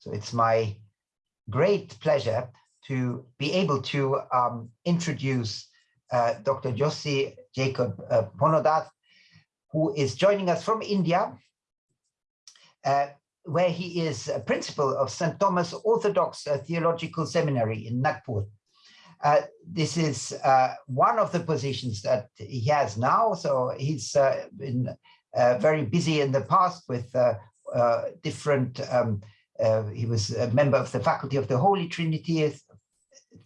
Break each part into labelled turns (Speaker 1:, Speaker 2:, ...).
Speaker 1: So it's my great pleasure to be able to um, introduce uh, Dr. Josie Jacob uh, Ponodath, who is joining us from India, uh, where he is a principal of St. Thomas Orthodox uh, Theological Seminary in Nagpur. Uh, this is uh, one of the positions that he has now. So he's uh, been very busy in the past with different, um, he was a member of the faculty of the Holy Trinity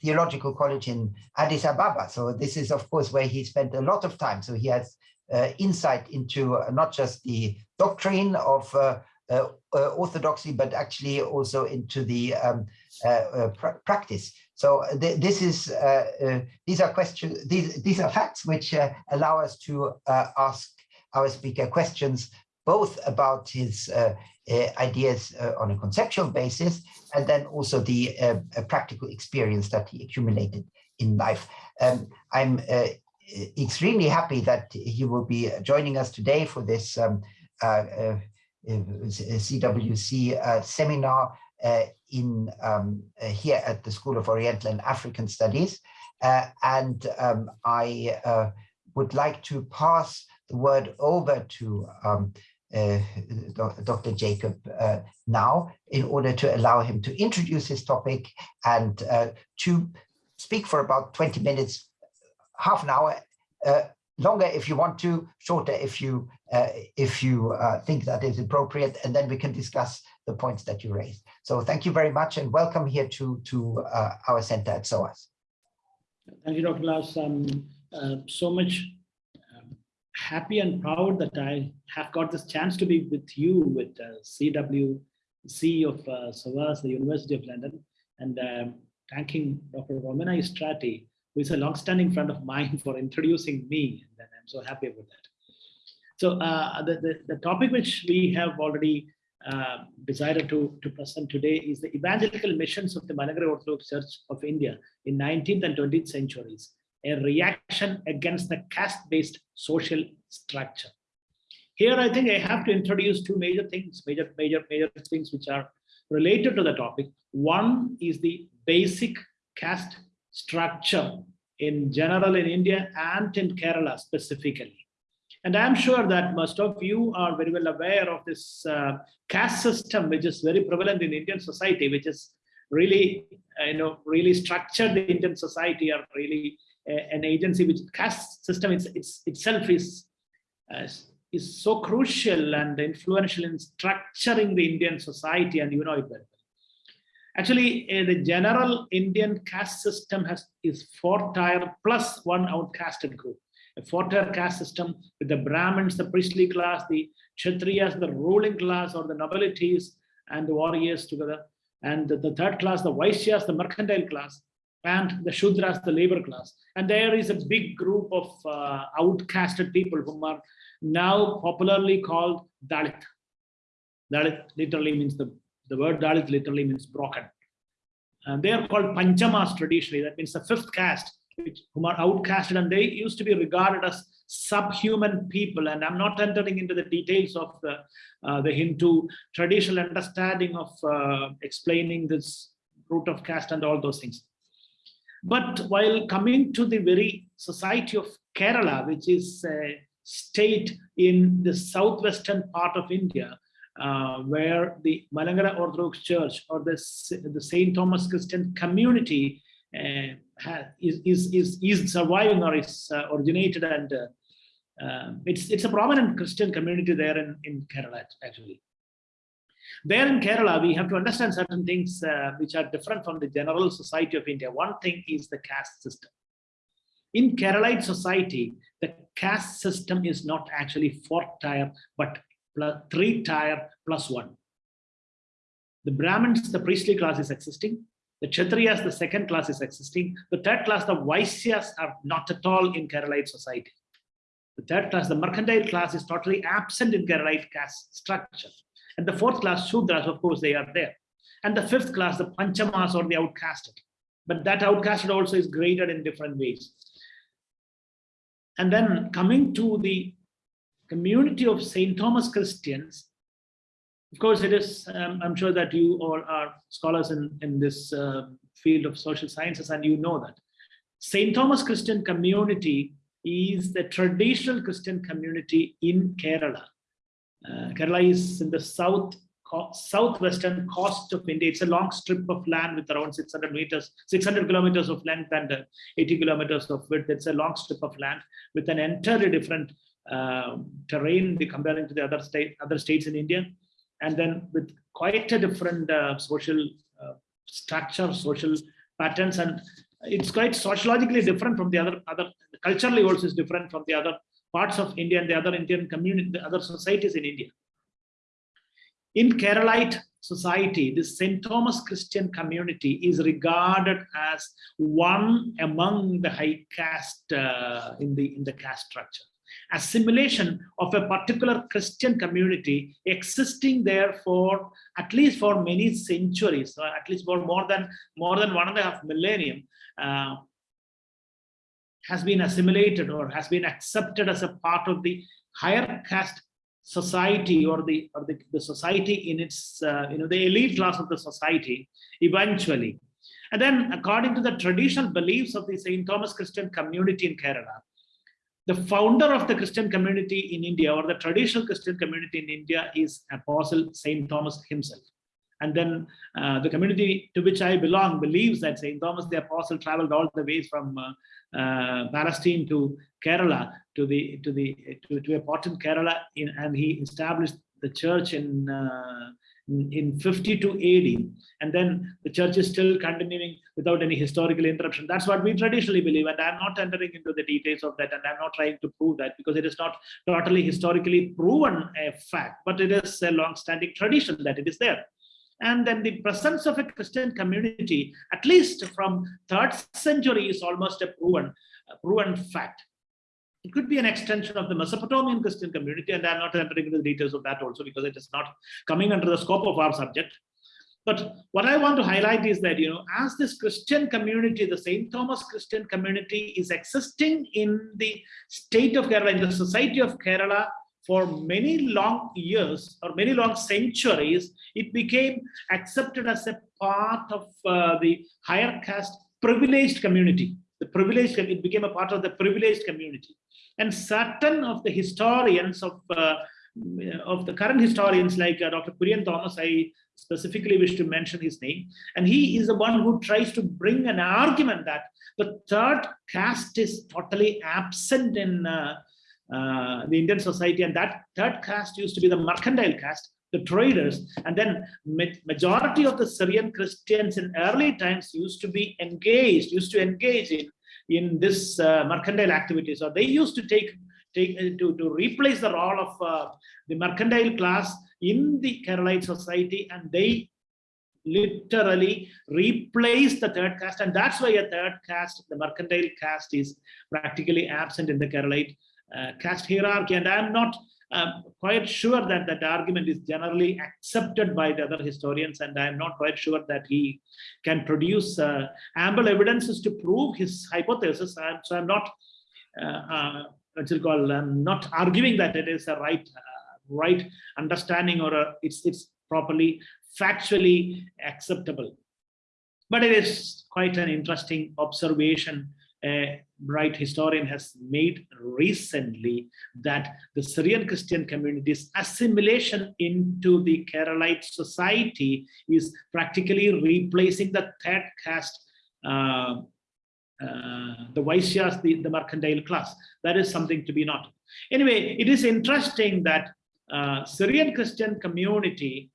Speaker 1: Theological College in Addis Ababa. So this is, of course, where he spent a lot of time. So he has insight into not just the doctrine of orthodoxy, but actually also into the um, pr practice. So uh, th this is uh, uh, these are questions these these are facts which uh, allow us to uh, ask our speaker questions both about his uh, ideas on a conceptual basis and then also the practical experience that he accumulated in life. Um, I'm extremely happy that he will be joining us today for this um, CWC seminar uh, in um, uh, here at the School of Oriental and African Studies. Uh, and um, I would like to pass the word over to um, uh, Dr. Jacob uh, now in order to allow him to introduce his topic and uh, to speak for about 20 minutes, half an hour, longer if you want to, shorter if you if you think that is appropriate, and then we can discuss the points that you raised. So thank you very much and welcome here to, to uh, our center at SOAS.
Speaker 2: Thank you, Dr. Lars. Uh, so much um, happy and proud that I have got this chance to be with you with uh, CWC of uh, SOAS, the University of London, and um, thanking Dr. Romina Istrati, who is a long-standing friend of mine for introducing me, and I'm so happy about that. So uh, the, the, the topic which we have already uh, decided to, to present today is the evangelical missions of the Malankara Orthodox Church of India in 19th and 20th centuries, a reaction against the caste-based social structure. Here, I think I have to introduce two major things, major, major, major things which are related to the topic. One is the basic caste structure in general in India and in Kerala specifically. And I'm sure that most of you are very well aware of this uh, caste system, which is very prevalent in Indian society, which is really, uh, you know, really structured the Indian society or really an agency which caste system it's, it's itself is, uh, is so crucial and influential in structuring the Indian society, and you know it well. Actually, uh, the general Indian caste system has is four tier plus one outcasted group a four-tier caste system with the Brahmins, the priestly class, the Kshatriyas, the ruling class or the nobilities and the warriors together. And the, the third class, the Vaishyas, the mercantile class, and the Shudras, the labor class. And there is a big group of uh, outcasted people who are now popularly called Dalit. Dalit literally means the, the word Dalit literally means broken. And they are called Panchamas traditionally, that means the fifth caste which, whom are outcasted and they used to be regarded as subhuman people and i'm not entering into the details of the uh, the hindu traditional understanding of uh, explaining this root of caste and all those things but while coming to the very society of kerala which is a state in the southwestern part of india uh, where the Malankara Orthodox Church or the, the St. Thomas Christian community uh, is, is, is, is surviving or is uh, originated and uh, um, it's, it's a prominent Christian community there in, in Kerala actually. There in Kerala, we have to understand certain things uh, which are different from the general society of India. One thing is the caste system. In Keralite society, the caste system is not actually four tier, but plus, three tier plus one. The Brahmins, the priestly class is existing. The Kshatriyas, the second class is existing. The third class, the Vaisyas are not at all in Keralite society. The third class, the mercantile class is totally absent in Keralite caste structure. And the fourth class, Shudras, of course, they are there. And the fifth class, the Panchamas or the outcasted. But that outcasted also is graded in different ways. And then coming to the community of St. Thomas Christians, of course, it is, um, I'm sure that you all are scholars in, in this uh, field of social sciences and you know that. St. Thomas Christian community is the traditional Christian community in Kerala. Uh, Kerala is in the south southwestern coast of India. It's a long strip of land with around 600 meters, 600 kilometers of length and uh, 80 kilometers of width. It's a long strip of land with an entirely different uh, terrain comparing to the other state, other states in India, and then with quite a different uh, social uh, structure, social patterns, and it's quite sociologically different from the other other culturally also is different from the other parts of India and the other Indian community, the other societies in India. In Keralite society, the St. Thomas Christian community is regarded as one among the high caste uh, in the in the caste structure. Assimilation of a particular Christian community existing there for at least for many centuries, at least for more than more than one and a half millennium, uh, has been assimilated or has been accepted as a part of the higher caste society or the or the, the society in its uh, you know the elite class of the society eventually and then according to the traditional beliefs of the St. Thomas Christian community in Kerala the founder of the Christian community in India or the traditional Christian community in India is Apostle St. Thomas himself and then uh, the community to which I belong believes that St. Thomas the Apostle traveled all the ways from uh, uh, Palestine to Kerala to the to the to, to a port in Kerala in, and he established the church in uh, in 52 AD and then the church is still continuing without any historical interruption that's what we traditionally believe and I'm not entering into the details of that and I'm not trying to prove that because it is not totally historically proven a fact but it is a long-standing tradition that it is there and then the presence of a Christian community, at least from third century, is almost a proven, a proven fact. It could be an extension of the Mesopotamian Christian community, and I'm not entering into the details of that also because it is not coming under the scope of our subject. But what I want to highlight is that, you know, as this Christian community, the St. Thomas Christian community is existing in the state of Kerala, in the society of Kerala, for many long years or many long centuries, it became accepted as a part of uh, the higher caste privileged community. The privileged, it became a part of the privileged community. And certain of the historians of, uh, of the current historians like uh, Dr. Kurian Thomas, I specifically wish to mention his name. And he is the one who tries to bring an argument that the third caste is totally absent in uh, uh, the Indian society, and that third caste used to be the mercantile caste, the traders, and then majority of the Syrian Christians in early times used to be engaged, used to engage in in this uh, mercantile activity. So they used to take take uh, to to replace the role of uh, the mercantile class in the Keralite society, and they literally replace the third caste and that's why a third caste the mercantile caste is practically absent in the Keralite caste hierarchy. And I'm not um, quite sure that that argument is generally accepted by the other historians, and I'm not quite sure that he can produce uh, ample evidences to prove his hypothesis. So I'm not, uh, uh, what's it called, I'm not arguing that it is a right, uh, right understanding or a, it's it's properly factually acceptable. But it is quite an interesting observation a bright historian has made recently that the Syrian Christian community's assimilation into the Keralite society is practically replacing the third caste, uh, uh, the Vaishyas, the, the mercantile class. That is something to be noted. Anyway, it is interesting that uh, Syrian Christian community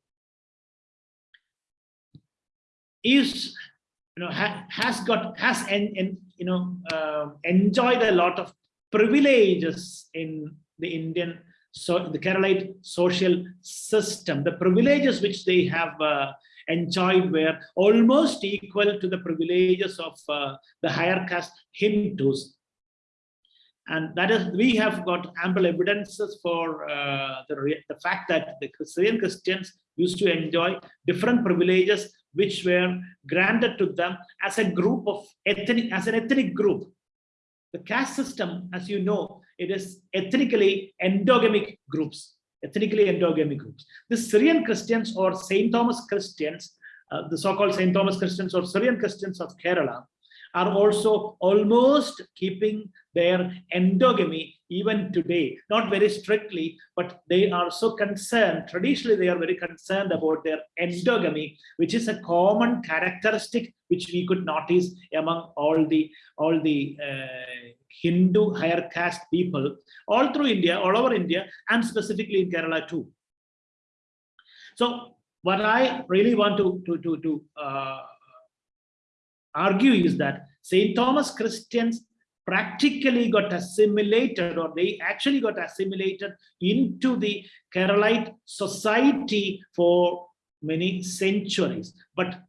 Speaker 2: is you know ha, has got has en, you know, uh, enjoyed a lot of privileges in the Indian, so the Keralite social system. The privileges which they have uh, enjoyed were almost equal to the privileges of uh, the higher caste Hindus. And that is, we have got ample evidences for uh, the, the fact that the Syrian Christians used to enjoy different privileges which were granted to them as a group of ethnic, as an ethnic group. The caste system, as you know, it is ethnically endogamic groups. ethnically endogamy groups. The Syrian Christians or St. Thomas Christians, uh, the so-called St. Thomas Christians or Syrian Christians of Kerala are also almost keeping their endogamy even today, not very strictly, but they are so concerned, traditionally they are very concerned about their endogamy, which is a common characteristic which we could notice among all the, all the uh, Hindu higher caste people all through India, all over India, and specifically in Kerala too. So what I really want to, to, to, to uh, argue is that St. Thomas Christians practically got assimilated or they actually got assimilated into the Keralite society for many centuries. But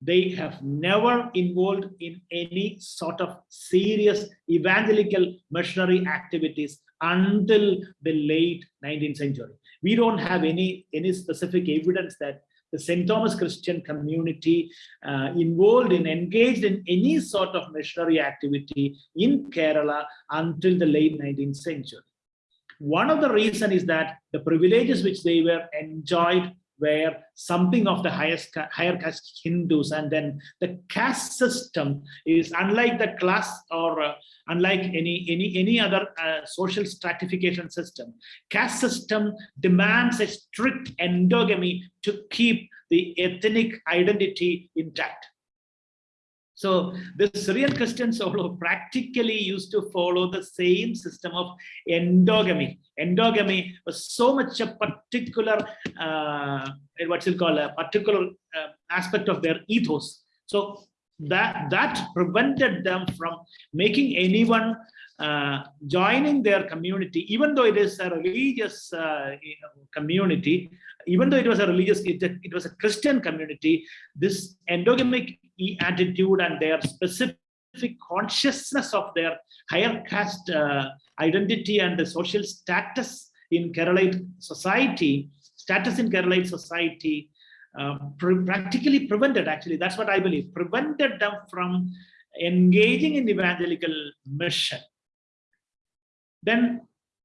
Speaker 2: they have never involved in any sort of serious evangelical missionary activities until the late 19th century. We don't have any, any specific evidence that the St. Thomas Christian community uh, involved in, engaged in any sort of missionary activity in Kerala until the late 19th century. One of the reason is that the privileges which they were enjoyed were something of the highest higher caste Hindus and then the caste system is unlike the class or uh, unlike any any any other uh, social stratification system. Caste system demands a strict endogamy to keep the ethnic identity intact so the Syrian Christians also practically used to follow the same system of endogamy. Endogamy was so much a particular, uh, what's it called, a particular uh, aspect of their ethos. So that that prevented them from making anyone uh, joining their community, even though it is a religious uh, community, even though it was a religious, it, it was a Christian community, this endogamic attitude and their specific consciousness of their higher caste uh, identity and the social status in Keralite society, status in Keralite society, uh, practically prevented, actually, that's what I believe, prevented them from engaging in evangelical mission. Then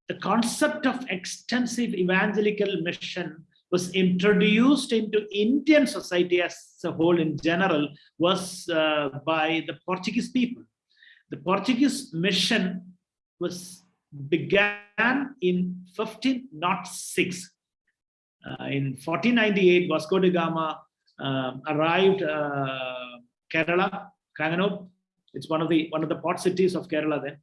Speaker 2: the concept of extensive evangelical mission was introduced into Indian society as a whole in general was uh, by the Portuguese people. The Portuguese mission was began in 1506. Uh, in 1498, Vasco da Gama uh, arrived uh, Kerala, Kanganur. It's one of the one of the port cities of Kerala then.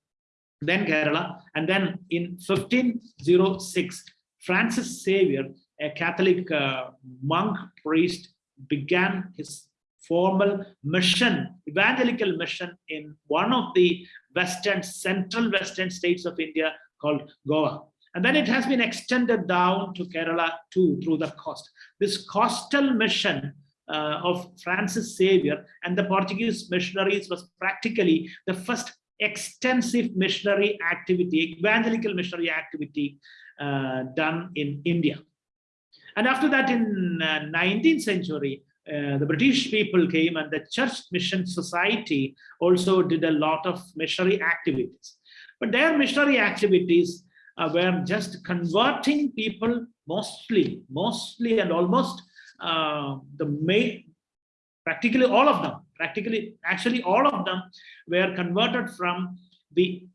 Speaker 2: Then Kerala, and then in 1506, Francis Xavier a Catholic uh, monk priest began his formal mission, evangelical mission in one of the western, central western states of India called Goa. And then it has been extended down to Kerala too, through the coast. This coastal mission uh, of Francis Xavier and the Portuguese missionaries was practically the first extensive missionary activity, evangelical missionary activity uh, done in India. And after that, in uh, 19th century, uh, the British people came and the Church Mission Society also did a lot of missionary activities. But their missionary activities uh, were just converting people mostly, mostly and almost uh, the main, practically all of them, practically, actually all of them were converted from the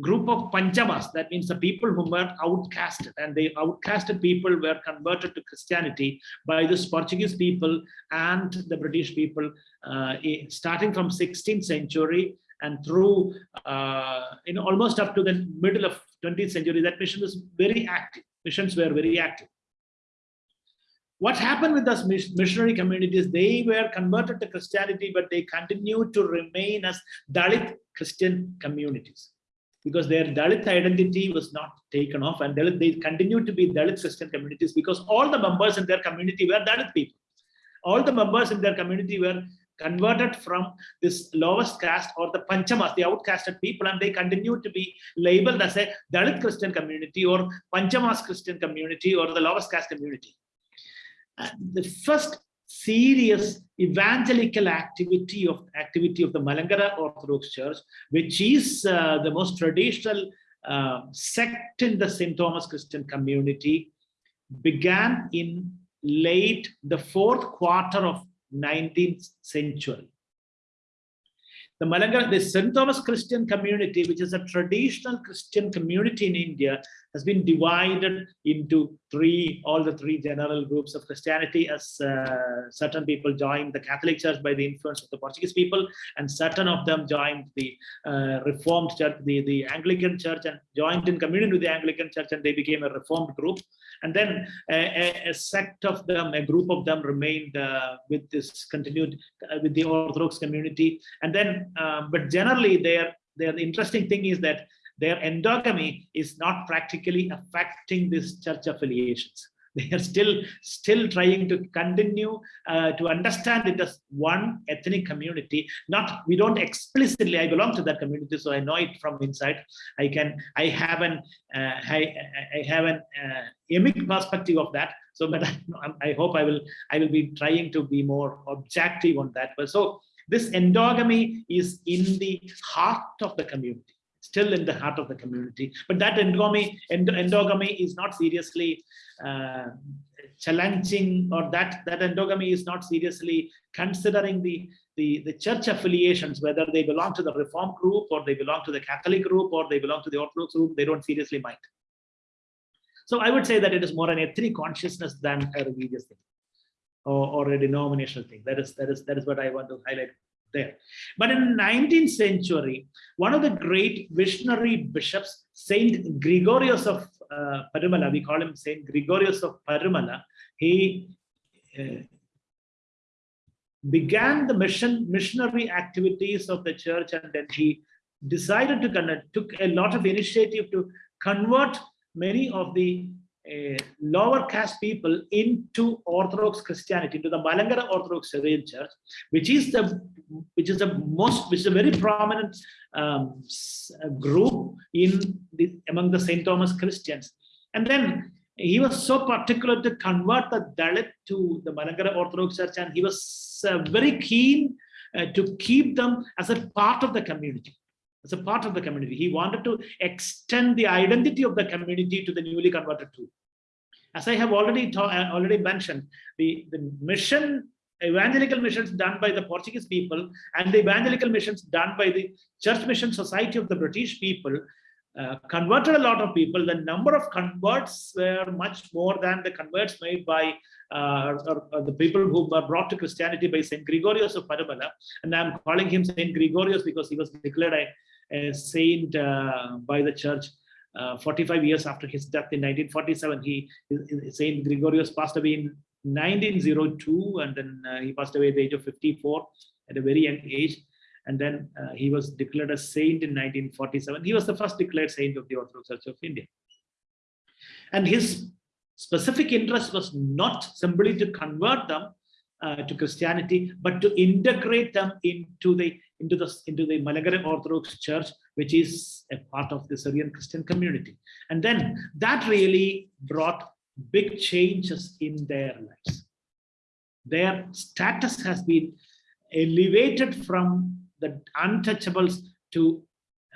Speaker 2: group of Panchamas, that means the people who were outcasted. And the outcasted people were converted to Christianity by this Portuguese people and the British people uh, starting from 16th century and through uh, in almost up to the middle of 20th century, that mission was very active. Missions were very active. What happened with those missionary communities? They were converted to Christianity, but they continued to remain as Dalit Christian communities because their Dalit identity was not taken off and Dalit, they continued to be Dalit Christian communities because all the members in their community were Dalit people. All the members in their community were converted from this lowest caste or the Panchamas, the outcasted people, and they continue to be labeled as a Dalit Christian community or Panchamas Christian community or the lowest caste community. And the first serious evangelical activity of activity of the Malankara Orthodox Church, which is uh, the most traditional uh, sect in the St. Thomas Christian community began in late the fourth quarter of 19th century. The Malankara, the St. Thomas Christian community, which is a traditional Christian community in India, has been divided into three, all the three general groups of Christianity as uh, certain people joined the Catholic Church by the influence of the Portuguese people, and certain of them joined the uh, Reformed Church, the, the Anglican Church, and joined in communion with the Anglican Church, and they became a Reformed group. And then a, a sect of them, a group of them remained uh, with this continued uh, with the Orthodox community. And then, uh, but generally, their their interesting thing is that their endogamy is not practically affecting these church affiliations. They are still still trying to continue uh, to understand it as one ethnic community. Not we don't explicitly. I belong to that community, so I know it from inside. I can I have an uh, I, I have an uh, perspective of that. So, but I, I hope I will I will be trying to be more objective on that. But so this endogamy is in the heart of the community still in the heart of the community. But that endogamy, endogamy is not seriously uh, challenging or that, that endogamy is not seriously considering the, the, the church affiliations, whether they belong to the Reform group or they belong to the Catholic group or they belong to the Orthodox group, they don't seriously mind. So I would say that it is more an ethnic consciousness than a religious thing or, or a denominational thing. That is, that is, that is what I want to highlight there. But in 19th century, one of the great visionary bishops, Saint Gregorius of uh, we call him Saint Gregorius of Parumala, he uh, began the mission missionary activities of the church and then he decided to connect, took a lot of initiative to convert many of the lower caste people into Orthodox Christianity, into the Malankara Orthodox Syrian Church, which is the which is the most, which is a very prominent um, group in the among the Saint Thomas Christians. And then he was so particular to convert the Dalit to the Malankara Orthodox Church, and he was uh, very keen uh, to keep them as a part of the community as a part of the community. He wanted to extend the identity of the community to the newly converted too. As I have already uh, already mentioned, the, the mission, evangelical missions done by the Portuguese people and the evangelical missions done by the Church Mission Society of the British people uh, converted a lot of people. The number of converts were much more than the converts made by uh, or, or the people who were brought to Christianity by Saint Gregorius of Parumala. And I'm calling him Saint Gregorius because he was declared a a saint uh, by the church uh, 45 years after his death in 1947. He Saint Gregorius passed away in 1902, and then uh, he passed away at the age of 54 at a very young age. And then uh, he was declared a saint in 1947. He was the first declared saint of the Orthodox Church of India. And his specific interest was not simply to convert them uh, to Christianity, but to integrate them into the into the into the Malankara Orthodox Church, which is a part of the Syrian Christian community. And then that really brought big changes in their lives. Their status has been elevated from the untouchables to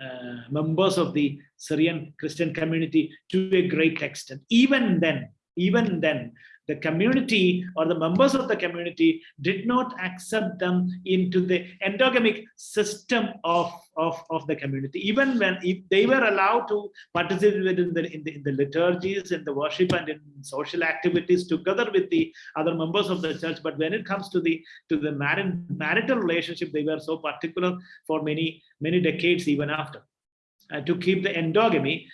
Speaker 2: uh, members of the Syrian Christian community to a great extent. Even then, even then, the community or the members of the community did not accept them into the endogamic system of, of, of the community. Even when if they were allowed to participate in the, in the, in the liturgies, in the worship and in social activities together with the other members of the church. But when it comes to the to the marital relationship, they were so particular for many, many decades even after. Uh, to keep the endogamy,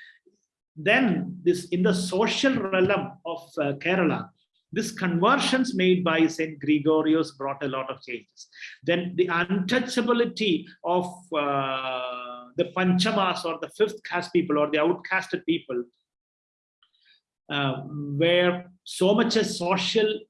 Speaker 2: then this in the social realm of uh, Kerala, this conversions made by St. Gregorius brought a lot of changes. Then the untouchability of uh, the Panchamas or the fifth caste people or the outcasted people uh, were so much a social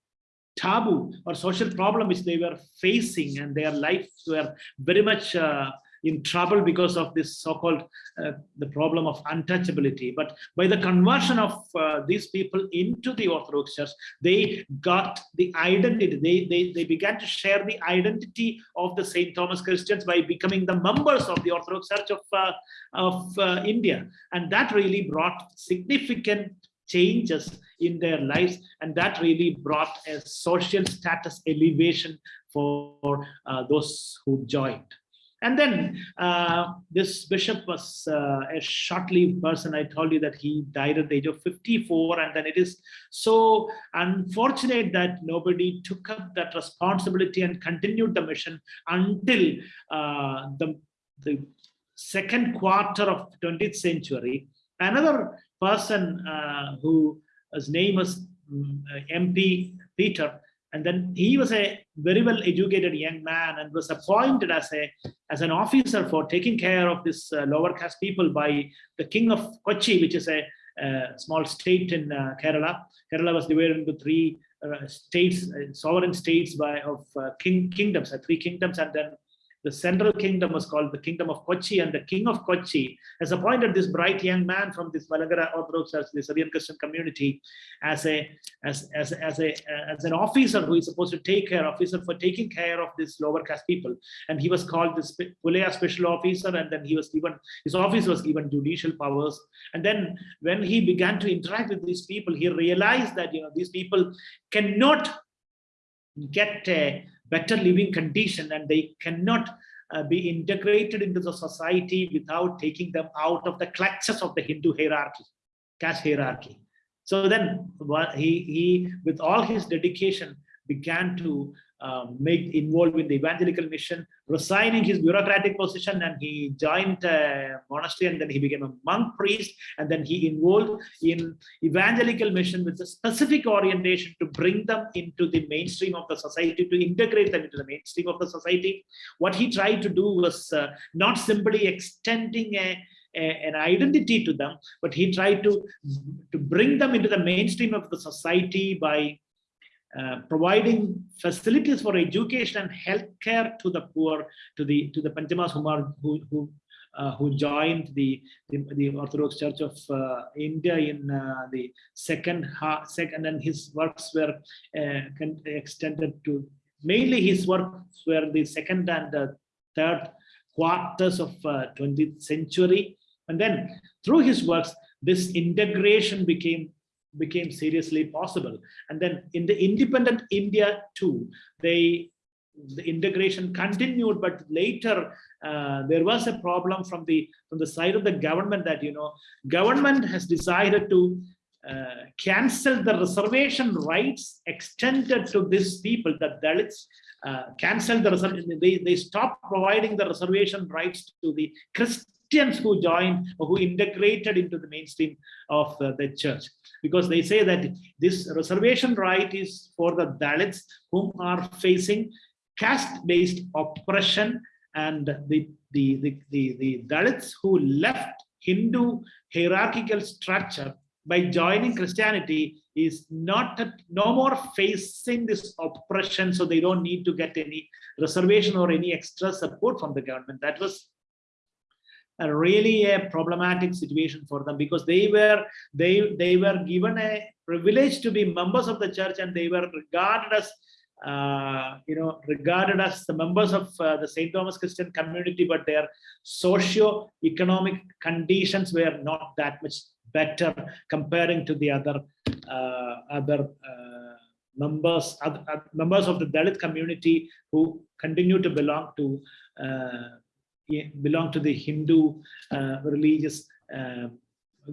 Speaker 2: taboo or social problem which they were facing and their lives were very much uh, in trouble because of this so-called uh, the problem of untouchability. But by the conversion of uh, these people into the Orthodox Church, they got the identity. They, they, they began to share the identity of the St. Thomas Christians by becoming the members of the Orthodox Church of, uh, of uh, India. And that really brought significant changes in their lives and that really brought a social status elevation for uh, those who joined and then uh, this bishop was uh, a short-lived person. I told you that he died at the age of 54. And then it is so unfortunate that nobody took up that responsibility and continued the mission until uh, the, the second quarter of 20th century. Another person uh, who his name was um, mm, MP Peter, and then he was a very well educated young man and was appointed as a as an officer for taking care of this uh, lower caste people by the king of Kochi, which is a, a small state in uh, Kerala. Kerala was divided into three uh, states, uh, sovereign states by of uh, king kingdoms, uh, three kingdoms, and then the central kingdom was called the kingdom of Kochi and the king of Kochi has appointed this bright young man from this Malankara Orthodox Church, the Syrian Christian community as a as, as, as a as an officer who is supposed to take care officer for taking care of this lower caste people. And he was called the Pulaya special officer and then he was given his office was given judicial powers. And then when he began to interact with these people he realized that you know these people cannot get a better living condition and they cannot uh, be integrated into the society without taking them out of the clutches of the Hindu hierarchy, caste hierarchy. So then he, he, with all his dedication, began to um, make involved in the evangelical mission, resigning his bureaucratic position, and he joined a monastery, and then he became a monk priest, and then he involved in evangelical mission with a specific orientation to bring them into the mainstream of the society, to integrate them into the mainstream of the society. What he tried to do was uh, not simply extending a an identity to them, but he tried to, to bring them into the mainstream of the society by uh, providing facilities for education and healthcare to the poor, to the to the Panchamas who are, who who, uh, who joined the, the, the Orthodox Church of uh, India in uh, the second half, second, and his works were uh, extended to mainly his works were the second and third quarters of 20th century, and then through his works, this integration became became seriously possible. And then in the independent India too, they the integration continued, but later uh, there was a problem from the from the side of the government that you know government has decided to uh, cancel the reservation rights extended to these people that Dalits uh, cancel the reservation they they stopped providing the reservation rights to the Christian Christians who joined or who integrated into the mainstream of uh, the church. Because they say that this reservation right is for the Dalits whom are facing caste-based oppression and the, the, the, the, the Dalits who left Hindu hierarchical structure by joining Christianity is not no more facing this oppression so they don't need to get any reservation or any extra support from the government. That was a really a problematic situation for them because they were they they were given a privilege to be members of the church and they were regarded as uh, you know regarded as the members of uh, the St. Thomas Christian community but their socio-economic conditions were not that much better comparing to the other uh, other uh, members other, members of the Dalit community who continue to belong to uh, belong to the Hindu uh, religious uh,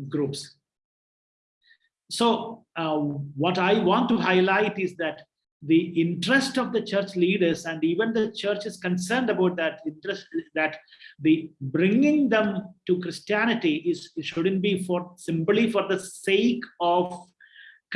Speaker 2: groups. So uh, what I want to highlight is that the interest of the church leaders and even the church is concerned about that interest that the bringing them to Christianity is shouldn't be for simply for the sake of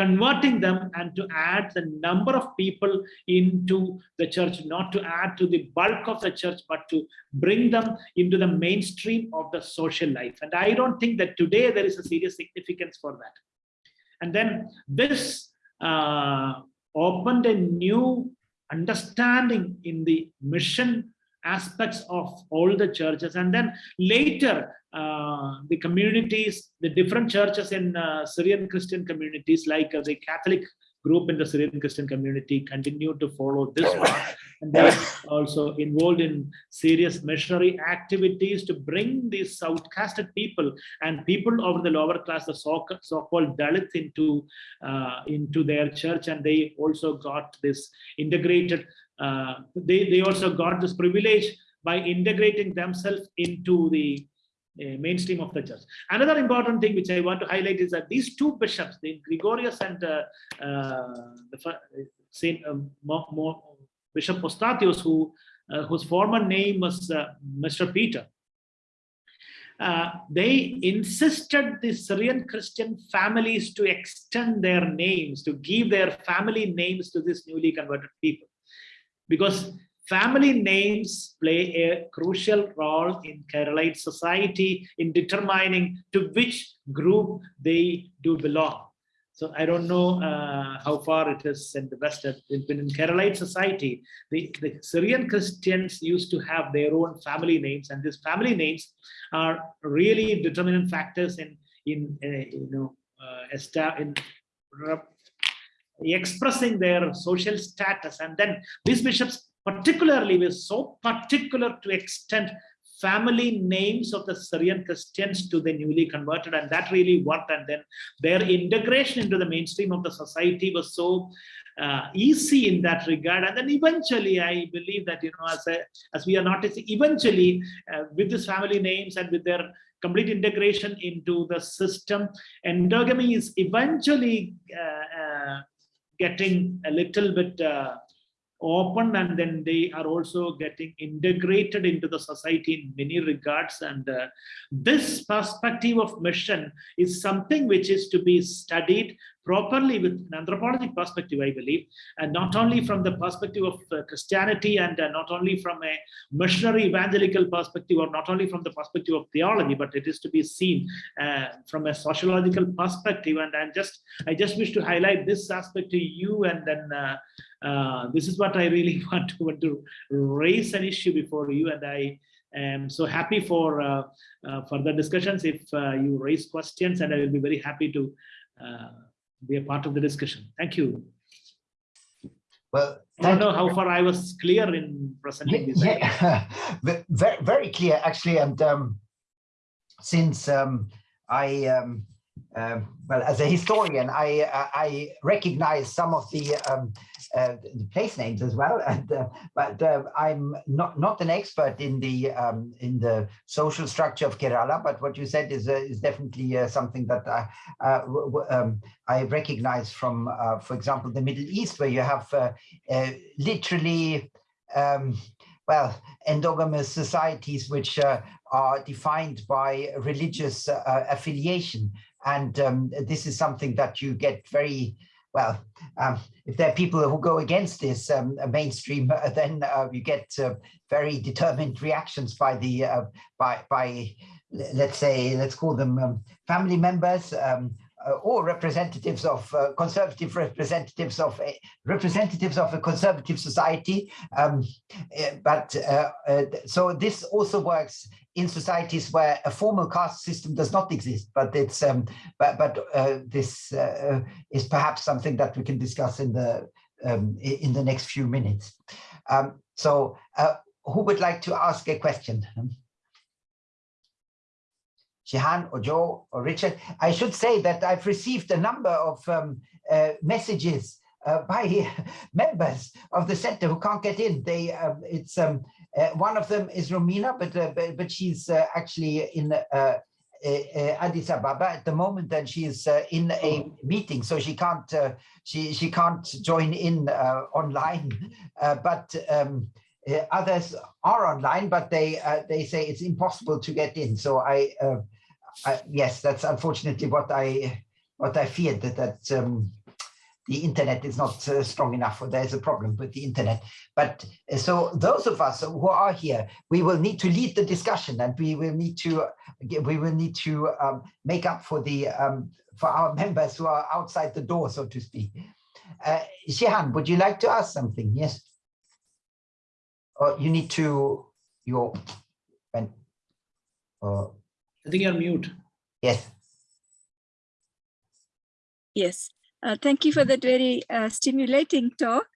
Speaker 2: converting them and to add the number of people into the church, not to add to the bulk of the church, but to bring them into the mainstream of the social life. And I don't think that today there is a serious significance for that. And then this uh, opened a new understanding in the mission aspects of all the churches. And then later uh, the communities the different churches in uh, syrian christian communities like uh, the catholic group in the syrian christian community continue to follow this path. And they're also involved in serious missionary activities to bring these outcasted people and people of the lower class the so- so-called dalits into uh, into their church. And they also got this integrated uh, they, they also got this privilege by integrating themselves into the mainstream of the church. Another important thing which I want to highlight is that these two bishops, the Gregorius and uh, uh, the Saint um, Mo- Mo- Bishop Postatius, who uh, whose former name was Mr. Peter, uh, they insisted the Syrian Christian families to extend their names, to give their family names to these newly converted people because family names play a crucial role in Keralite society in determining to which group they do belong. So I don't know uh, how far it is in the West, in, in Keralite society, the, the Syrian Christians used to have their own family names and these family names are really determinant factors in, in uh, you know, uh, in expressing their social status and then these bishops particularly were so particular to extend family names of the Syrian Christians to the newly converted and that really worked and then their integration into the mainstream of the society was so uh, easy in that regard. And then eventually I believe that you know as, a, as we are noticing eventually uh, with these family names and with their complete integration into the system endogamy is eventually uh, uh, getting a little bit uh, open and then they are also getting integrated into the society in many regards. And uh, this perspective of mission is something which is to be studied properly with an anthropologic perspective i believe and not only from the perspective of uh, christianity and uh, not only from a missionary evangelical perspective or not only from the perspective of theology but it is to be seen uh, from a sociological perspective and i just i just wish to highlight this aspect to you and then uh, uh, this is what I really want to, want to raise an issue before you, and I am so happy for uh, uh, further discussions. If you raise questions, and I will be very happy to be a part of the discussion. Thank you.
Speaker 1: Well,
Speaker 2: I don't know how far I was clear in presenting this.
Speaker 1: Yeah, very, very clear actually. And um, since um, I, um, um, well, as a historian, I uh, I recognize some of the, um, uh, place names as well. And uh, but uh, I'm not not an expert in the um, in the social structure of Kerala. But what you said is uh, is definitely uh, something that I um, I recognize from, for example, the Middle East, where you have literally. Um, well, endogamous societies which uh, are defined by religious uh, affiliation. And um, this is something that you get very, well, um, if there are people who go against this um, mainstream, uh, then uh, you get uh, very determined reactions by the, uh, by, by, let's say, let's call them um, family members, um, uh, or representatives of uh, conservative representatives of a, representatives of a conservative society. Um, uh, but uh, uh, so this also works in societies where a formal caste system does not exist. But it's um, but but uh, this uh, is perhaps something that we can discuss in the um, in the next few minutes. Um, so who would like to ask a question? Shehan or Joe or Richard. I should say that I've received a number of um, uh, messages uh, by members of the center who can't get in. They, um, it's um, uh, one of them is Romina, but uh, but, but she's uh, actually in uh, uh, uh, Addis Ababa at the moment, and she is uh, in a meeting, so she can't uh, she she can't join in uh, online. Uh, but um, others are online, but they uh, they say it's impossible to get in. So I, uh, I yes, that's unfortunately what I what I feared that that um, the internet is not uh, strong enough, or there's a problem with the internet. But uh, so those of us who are here, we will need to lead the discussion, and we will need to we will need to um, make up for the um, for our members who are outside the door, so to speak. Uh, Shehan, would you like to ask something? Yes. You need to you went. Uh,
Speaker 2: I think you're mute.
Speaker 1: yes.
Speaker 3: Yes, uh, thank you for that very uh, stimulating talk.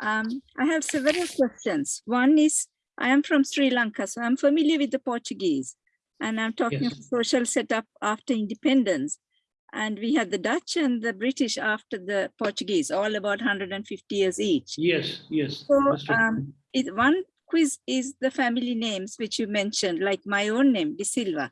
Speaker 3: Um, I have several questions. One is, I am from Sri Lanka, so I'm familiar with the Portuguese. And I'm talking of social setup after independence. And we had the Dutch and the British after the Portuguese, all about 150 years each.
Speaker 2: Yes, yes.
Speaker 3: So, um, It, one quiz is the family names which you mentioned, like my own name, De Silva,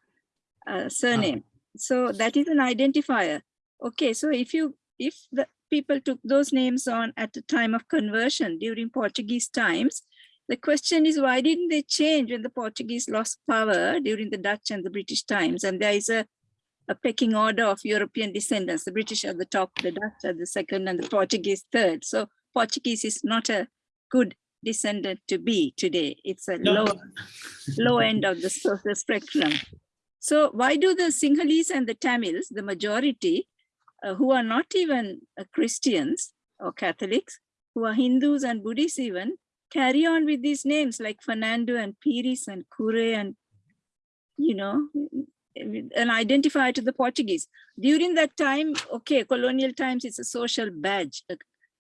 Speaker 3: uh, surname. So that is an identifier. Okay, so if you, if the people took those names on at the time of conversion during Portuguese times, the question is why didn't they change when the Portuguese lost power during the Dutch and the British times? And there is a, a pecking order of European descendants, the British at the top, the Dutch at the second, and the Portuguese third. So Portuguese is not a good descendant to be today. It's a
Speaker 2: No.
Speaker 3: low, low end of the social spectrum. So why do the Sinhalese and the Tamils, the majority, uh, who are not even uh, Christians or Catholics, who are Hindus and Buddhists even, carry on with these names like Fernando and Pires and Kure and, you know, an identifier to the Portuguese. During that time, okay, colonial times, it's a social badge, a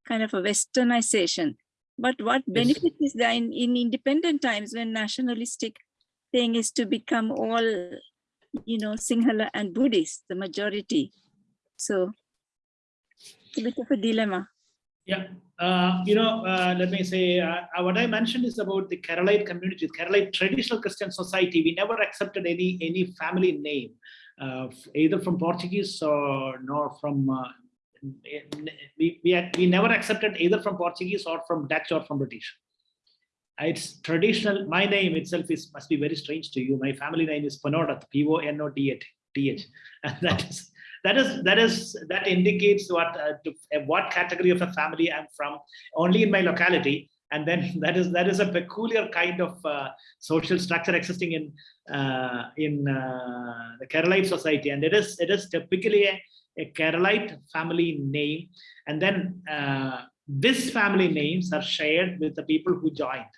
Speaker 3: kind of a westernization. But what benefit is there in, in independent times when nationalistic thing is to become all, you know, Sinhala and Buddhist, the majority. So it's a bit of a dilemma.
Speaker 2: Yeah, uh, you know, uh, let me say, uh, what I mentioned is about the Keralite community, Keralite traditional Christian society. We never accepted any any family name, uh, either from Portuguese or nor from. Uh, we, we, had- we never accepted either from Portuguese or from Dutch or from British. Uh, It's traditional. My name itself is must be very strange to you. My family name is Panodat, P O N O D H, and that is that is that is that indicates what uh, to, uh, what category of a family I'm from only in my locality and then that is that is a peculiar kind of uh, social structure existing in uh, in uh, the Keralite society and it is it is typically a, a Keralite family name and then this family names are shared with the people who joined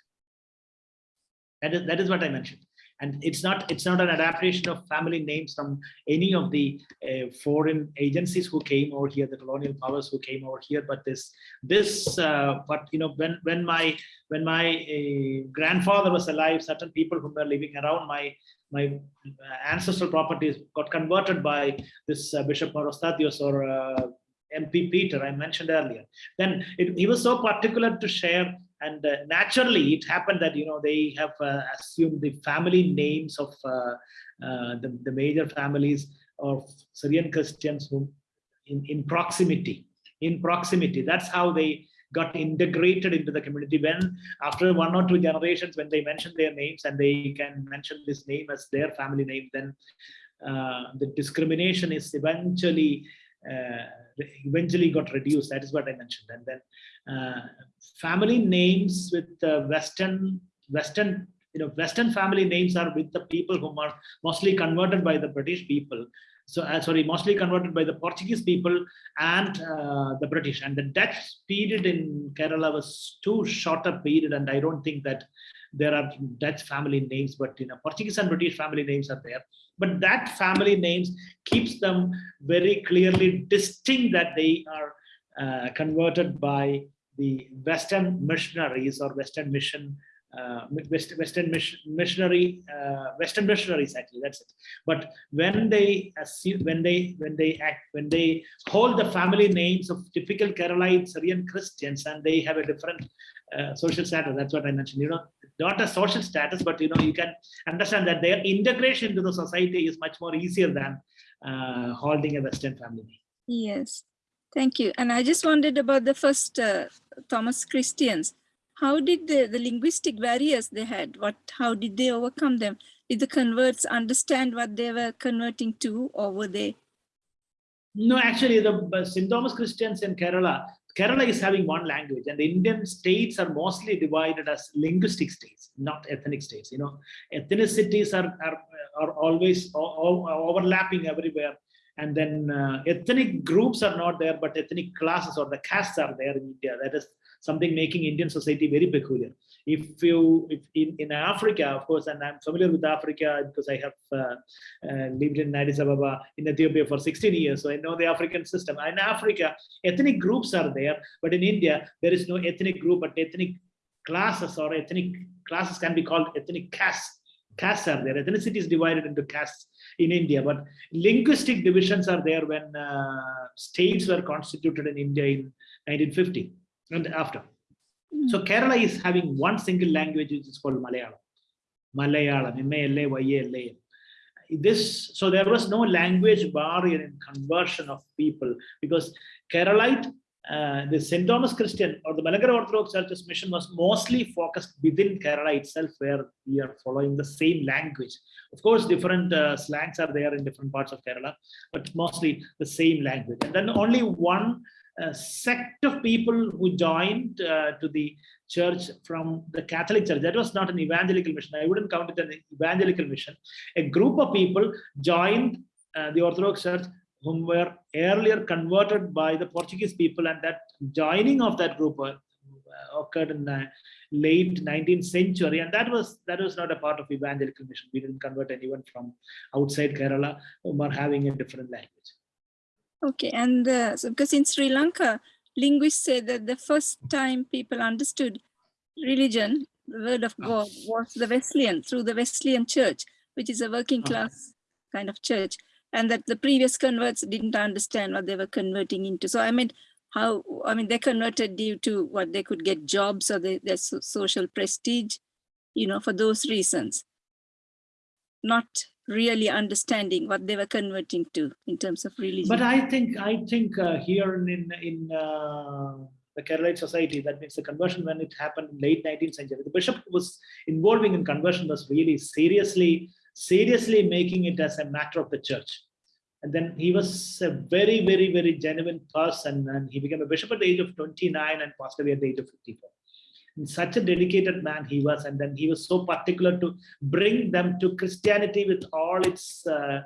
Speaker 2: that is that is what I mentioned and it's not it's not an adaptation of family names from any of the uh, foreign agencies who came over here, the colonial powers who came over here. But this, this, uh, but you know, when when my when my uh, grandfather was alive, certain people who were living around my my ancestral properties got converted by this uh, Bishop Morostadios or uh, MP Peter I mentioned earlier. Then it, he was so particular to share and uh, naturally it happened that you know they have uh, assumed the family names of uh, uh, the, the major families of Syrian Christians who in, in proximity in proximity. That's how they got integrated into the community. When after one or two generations when they mention their names and they can mention this name as their family name then uh, the discrimination is eventually eventually got reduced that is what i mentioned. And then uh, family names with uh, western western you know western family names are with the people who are mostly converted by the british people. So uh, sorry mostly converted by the portuguese people and uh, the british. And the dutch period in kerala was too short a period and i don't think that there are dutch family names but you know portuguese and british family names are there but that family names keeps them very clearly distinct that they are uh, converted by the Western missionaries or Western mission, uh, West, Western mission, missionary, uh, Western missionaries actually. That's it. But when they when they when they act when they hold the family names of typical Keralite Syrian Christians and they have a different uh, social status. That's what I mentioned. You know, not a social status, but you know you can understand that their integration into the society is much more easier than uh, holding a Western family.
Speaker 3: Yes, thank you. And I just wondered about the first uh, Thomas Christians. How did the, the linguistic barriers they had, what, how did they overcome them? Did the converts understand what they were converting to or were they?
Speaker 2: No, actually, the uh, St. Thomas Christians in Kerala, Kerala is having one language, and the Indian states are mostly divided as linguistic states, not ethnic states. You know, ethnicities are are, are always overlapping everywhere, and then uh, ethnic groups are not there, but ethnic classes or the castes are there in India. That is something making Indian society very peculiar. If you, if in, in Africa, of course, and I'm familiar with Africa because I have uh, uh, lived in Addis Ababa in Ethiopia for 16 years, so I know the African system. In Africa, ethnic groups are there, but in India, there is no ethnic group, but ethnic classes or ethnic classes can be called ethnic castes. Castes are there. Ethnicity is divided into castes in India, but linguistic divisions are there when uh, states were constituted in India in 1950 and after. So Kerala is having one single language, which is called Malayalam. Malayalam, M-A-L-A-Y-A-L-A-M. This, so there was no language barrier in conversion of people because Keralite uh, the St. Thomas Christian or the Malankara Orthodox Church's mission was mostly focused within Kerala itself, where we are following the same language. Of course, different uh, slangs are there in different parts of Kerala, but mostly the same language. And then only one uh, sect of people who joined uh, to the church from the Catholic Church. That was not an evangelical mission. I wouldn't count it an evangelical mission. A group of people joined uh, the Orthodox Church whom were earlier converted by the Portuguese people and that joining of that group uh, occurred in the late 19th century and that was that was not a part of evangelical mission we didn't convert anyone from outside kerala who are having a different language
Speaker 3: Okay, and uh, so because in Sri Lanka, linguists say that the first time people understood religion, the word of
Speaker 2: Ah.
Speaker 3: God, was the Wesleyan, through the Wesleyan church, which is a working
Speaker 2: Ah.
Speaker 3: class kind of church, and that the previous converts didn't understand what they were converting into. So I mean, how, I mean, they converted due to what they could get jobs or they, their so- social prestige, you know, for those reasons. Not really understanding what they were converting to in terms of religion.
Speaker 2: but i think i think uh, here in in, uh, the Keralite society, that means the conversion when it happened in late 19th century, the bishop was involving in conversion was really seriously, seriously making it as a matter of the church. And then he was a very, very, very genuine person and he became a bishop at the age of 29 and passed away at the age of 54. Such a dedicated man he was and then he was so particular to bring them to Christianity with all its uh,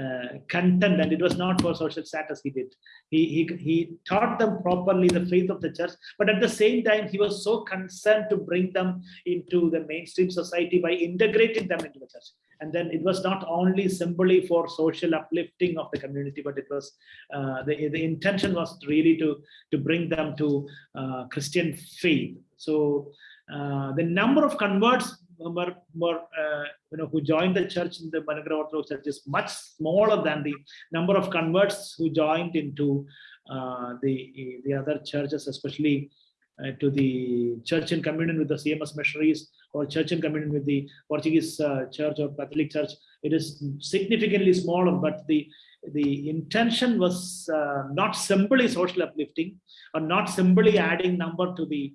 Speaker 2: uh, content and it was not for social status he did. He, he, he taught them properly the faith of the church, but at the same time, he was so concerned to bring them into the mainstream society by integrating them into the church. And then it was not only simply for social uplifting of the community, but it was uh, the, the intention was really to, to bring them to uh, Christian faith. So uh, the number of converts were, were uh, you know, who joined the church in the Malankara Orthodox Church is much smaller than the number of converts who joined into uh, the, the other churches, especially uh, to the church in communion with the CMS missionaries or church in communion with the Portuguese uh, church or Catholic church. It is significantly smaller, but the the intention was uh, not simply social uplifting or not simply adding number to the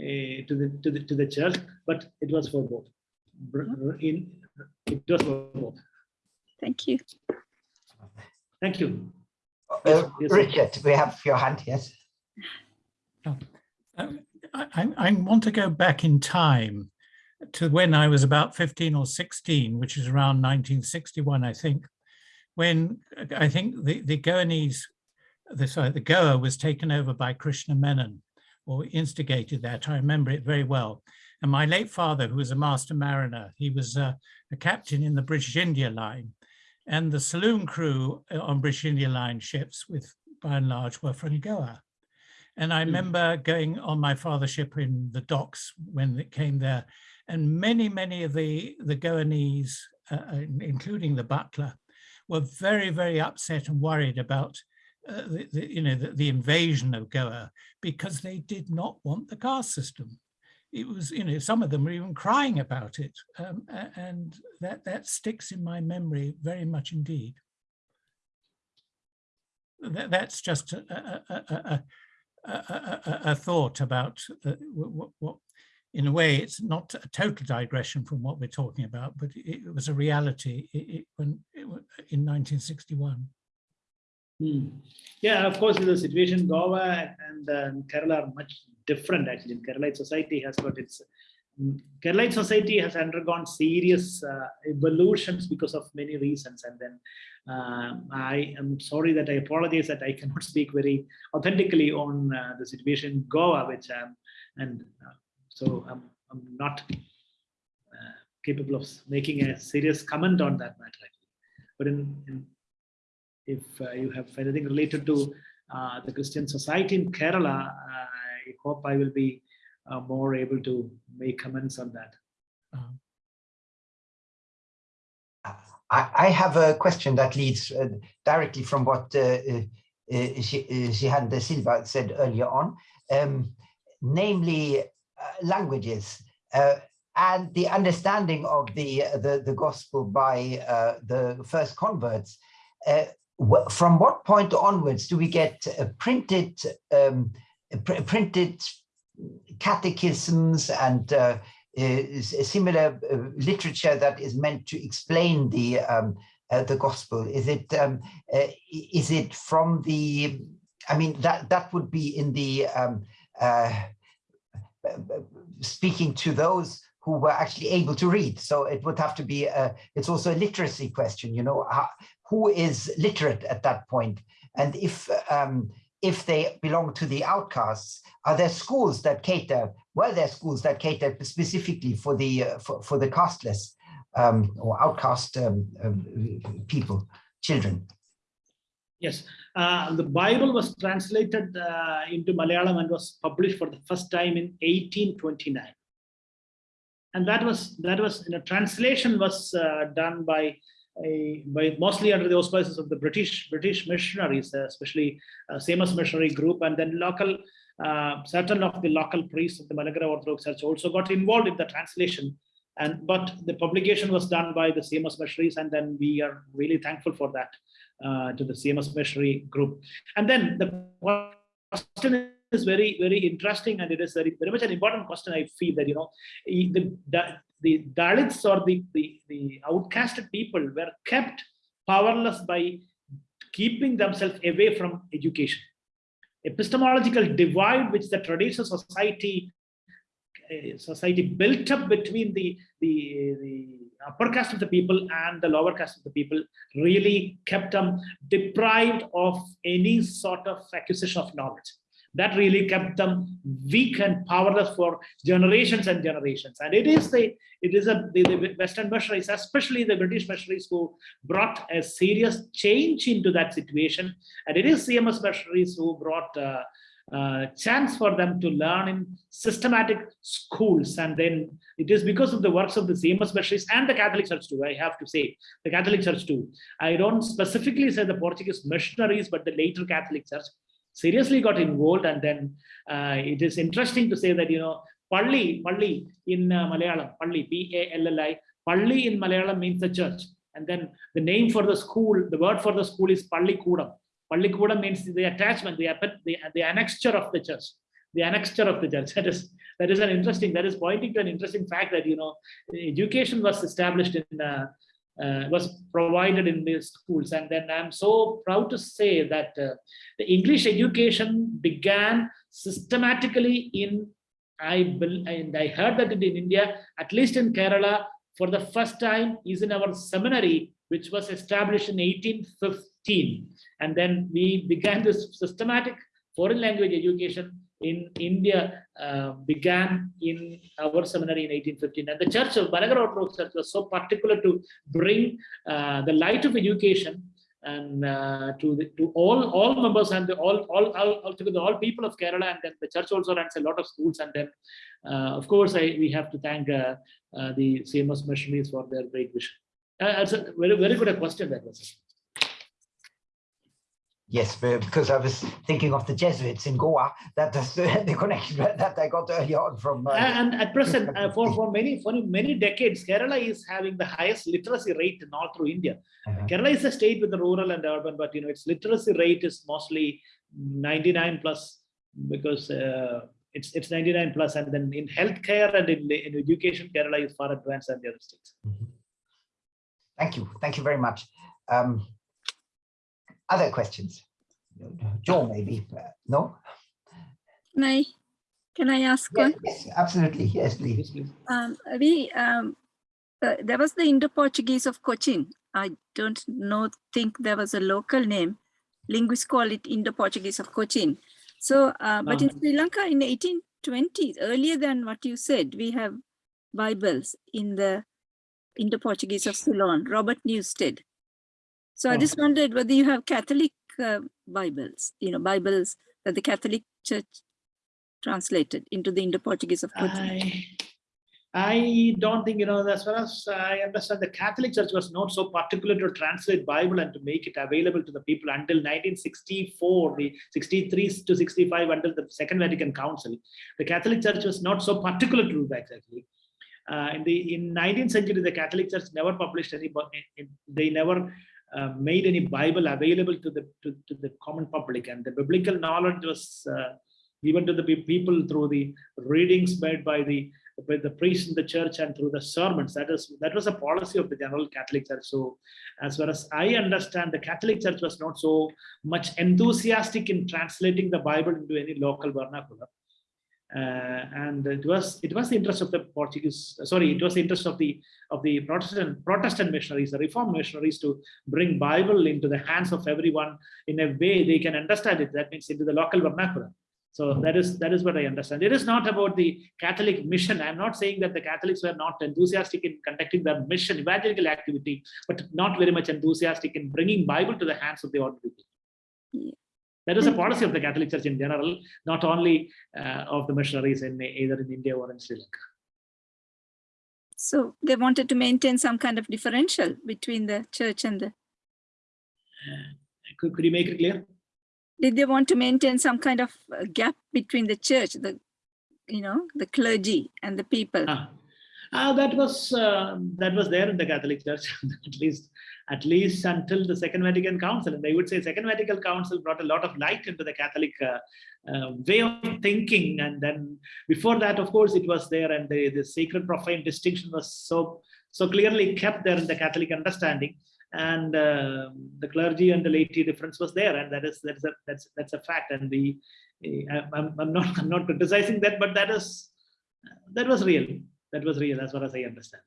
Speaker 2: uh, to the to the to the church, but it was for both. Br- In it was for both.
Speaker 3: Thank you.
Speaker 2: Thank you.
Speaker 1: Uh,
Speaker 2: Yes, yes, sir.
Speaker 1: Richard, we have your hand, yes.
Speaker 4: Um, I, I- I want to go back in time to when I was about 15 or 16, which is around 1961, I think, when uh, I think the, the Goanese, the, sorry, the Goa was taken over by Krishna Menon or instigated that. I remember it very well. And my late father, who was a master mariner, he was uh, a captain in the British India line. And the saloon crew uh, on British India line ships, with by and large, were from Goa. And I
Speaker 2: Mm.
Speaker 4: remember going on my father's ship in the docks when it came there, and many, many of the the Goanese, uh, uh, including the butler, were very, very upset and worried about uh, the, you know the, the invasion of Goa because they did not want the caste system. It was, you know, some of them were even crying about it, um, and that that sticks in my memory very much indeed. That, that's just a, a, a, a, thought about uh, what, what, in a way, it's not a total digression from what we're talking about, but it, it was a reality i- i- when it, in 1961.
Speaker 2: Hmm. Yeah, of course, the situation Goa and uh, Kerala are much different actually. Kerala society has got its mm, Kerala society has undergone serious uh, evolutions because of many reasons. And then um, I am sorry that I apologize that I cannot speak very authentically on uh, the situation in Goa, which I'm and uh, so I'm, I'm not uh, capable of making a serious comment on that matter. But in, in if uh, you have anything related to uh, the Christian society in Kerala, I hope I will be uh, more able to make comments on that.
Speaker 1: I, I have a question that leads directly from what uh, uh, Shihan de Silva said earlier on, um, namely uh, languages uh, and the understanding of the, the, the gospel by the first converts. From what point onwards do we get printed um, pr- printed catechisms and uh, similar uh, literature that is meant to explain the um, uh, the gospel? Is it um, uh, is it from the? I mean that that would be in the um, uh, speaking to those who were actually able to read. So it would have to be. A, it's also a literacy question. You know, how, who is literate at that point, and if um, if they belong to the outcasts, are there schools that cater? Were there schools that cater specifically for the uh, for, for the casteless um, or outcast um, um, people, children?
Speaker 2: Yes, uh, the Bible was translated uh, into Malayalam and was published for the first time in 1829. And that was that was you know translation was uh, done by a, by mostly under the auspices of the British British missionaries, uh, especially uh, CMS missionary group, and then local uh, certain of the local priests of the Malankara Orthodox Church also got involved in the translation. And but the publication was done by the CMS missionaries, and then we are really thankful for that uh, to the CMS missionary group. And then the question is very, very interesting, and it is very, very much an important question. I feel that you know the the, the Dalits or the, the the outcasted people were kept powerless by keeping themselves away from education. Epistemological divide which the traditional society uh, society built up between the the the upper caste of the people and the lower caste of the people really kept them deprived of any sort of acquisition of knowledge. That really kept them weak and powerless for generations and generations. And it is the it is a the, the Western missionaries, especially the British missionaries, who brought a serious change into that situation. And it is CMS missionaries who brought uh, uh, chance for them to learn in systematic schools. And then it is because of the works of the CMS missionaries and the Catholic Church too, I have to say, the Catholic Church too. I don't specifically say the Portuguese missionaries, but the later Catholic Church seriously got involved. And then uh, it is interesting to say that, you know, Palli, Palli in uh, Malayalam, Palli, P-A-L-L-I, Palli in Malayalam means the church. And then the name for the school, the word for the school is Palli Kudam. Pallikudam means the attachment, the, the, the annexure of the church, the annexure of the church. That is, that is an interesting, that is pointing to an interesting fact that, you know, education was established in, uh, uh, was provided in these schools. And then I'm so proud to say that uh, the English education began systematically in, I, and I heard that in India, at least in Kerala, for the first time is in our seminary, which was established in 1815. And then we began this systematic foreign language education in India uh, began in our seminary in 1815. And the church of Malankara Orthodox Church was so particular to bring uh, the light of education and uh, to the, to all all members and the, all, all all altogether all people of Kerala and then the church also runs a lot of schools and then uh, of course I, we have to thank uh, uh, the CMS missionaries for their great vision. that's a very very good question that was.
Speaker 1: Yes, because I was thinking of the Jesuits in Goa. That is the, the connection that I got earlier on from. Uh,
Speaker 2: and at present, uh, for for many for many decades, Kerala is having the highest literacy rate in all through India. Uh -huh. Kerala is a state with the rural and urban, but you know its literacy rate is mostly 99 plus because uh, it's it's 99 plus, and then in healthcare and in, in education, Kerala is far advanced than the other states.
Speaker 1: Mm -hmm. Thank you, thank you very much. Um, other questions? Joe, maybe, uh, no?
Speaker 3: Can I, can I ask
Speaker 1: yes,
Speaker 3: one?
Speaker 1: Yes, absolutely, yes, please.
Speaker 3: Um, we, um, uh, there was the Indo-Portuguese of Cochin. I don't know, think there was a local name. Linguists call it Indo-Portuguese of Cochin. So, uh, but in Sri Lanka in 18, 1920s, earlier than what you said, we have Bibles in the Indo-Portuguese of Ceylon, Robert Newstead. So I
Speaker 2: Oh.
Speaker 3: just wondered whether you have Catholic uh, Bibles, you know, Bibles that the Catholic Church translated into the Indo-Portuguese of Portugal.
Speaker 2: I, I don't think, you know, as far as I understand, the Catholic Church was not so particular to translate Bible and to make it available to the people until 1964, the 63 to 65, until the Second Vatican Council. The Catholic Church was not so particular to do that exactly. Uh, in the in 19th century, the Catholic Church never published any, bu- in- in- they never uh, made any Bible available to the to, to the common public, and the biblical knowledge was uh, given to the people through the readings made by the by the priests in the church and through the sermons. That is that was a policy of the general Catholic Church. So, as far as I understand, the Catholic Church was not so much enthusiastic in translating the Bible into any local vernacular. Uh, and it was it was the interest of the Portuguese. Sorry, it was the interest of the of the Protestant Protestant missionaries, the Reformed missionaries, to bring Bible into the hands of everyone in a way they can understand it. That means into the local vernacular. So that is that is what I understand. It is not about the Catholic mission. I'm not saying that the Catholics were not enthusiastic in conducting their mission, evangelical activity, but not very much enthusiastic in bringing Bible to the hands of the ordinary people. That is a policy of the Catholic Church in general, not only uh, of the missionaries in either in India or in Sri Lanka.
Speaker 3: So they wanted to maintain some kind of differential between the church and the,
Speaker 2: Could, could you make it clear?
Speaker 3: did they want to maintain some kind of uh, gap between the church, the, you know, the clergy and the people?
Speaker 2: Ah, ah, that was uh, that was there in the Catholic Church at least at least until the Second Vatican Council, and I would say Second Vatican Council brought a lot of light into the Catholic uh, uh, way of thinking, and then before that, of course, it was there, and the the sacred profane distinction was so so clearly kept there in the Catholic understanding, and uh, the clergy and the laity difference was there, and that is that is a, that's that's a fact, and the I- I'm, I'm not I'm not criticizing that, but that is that was real that was real as far as I understand.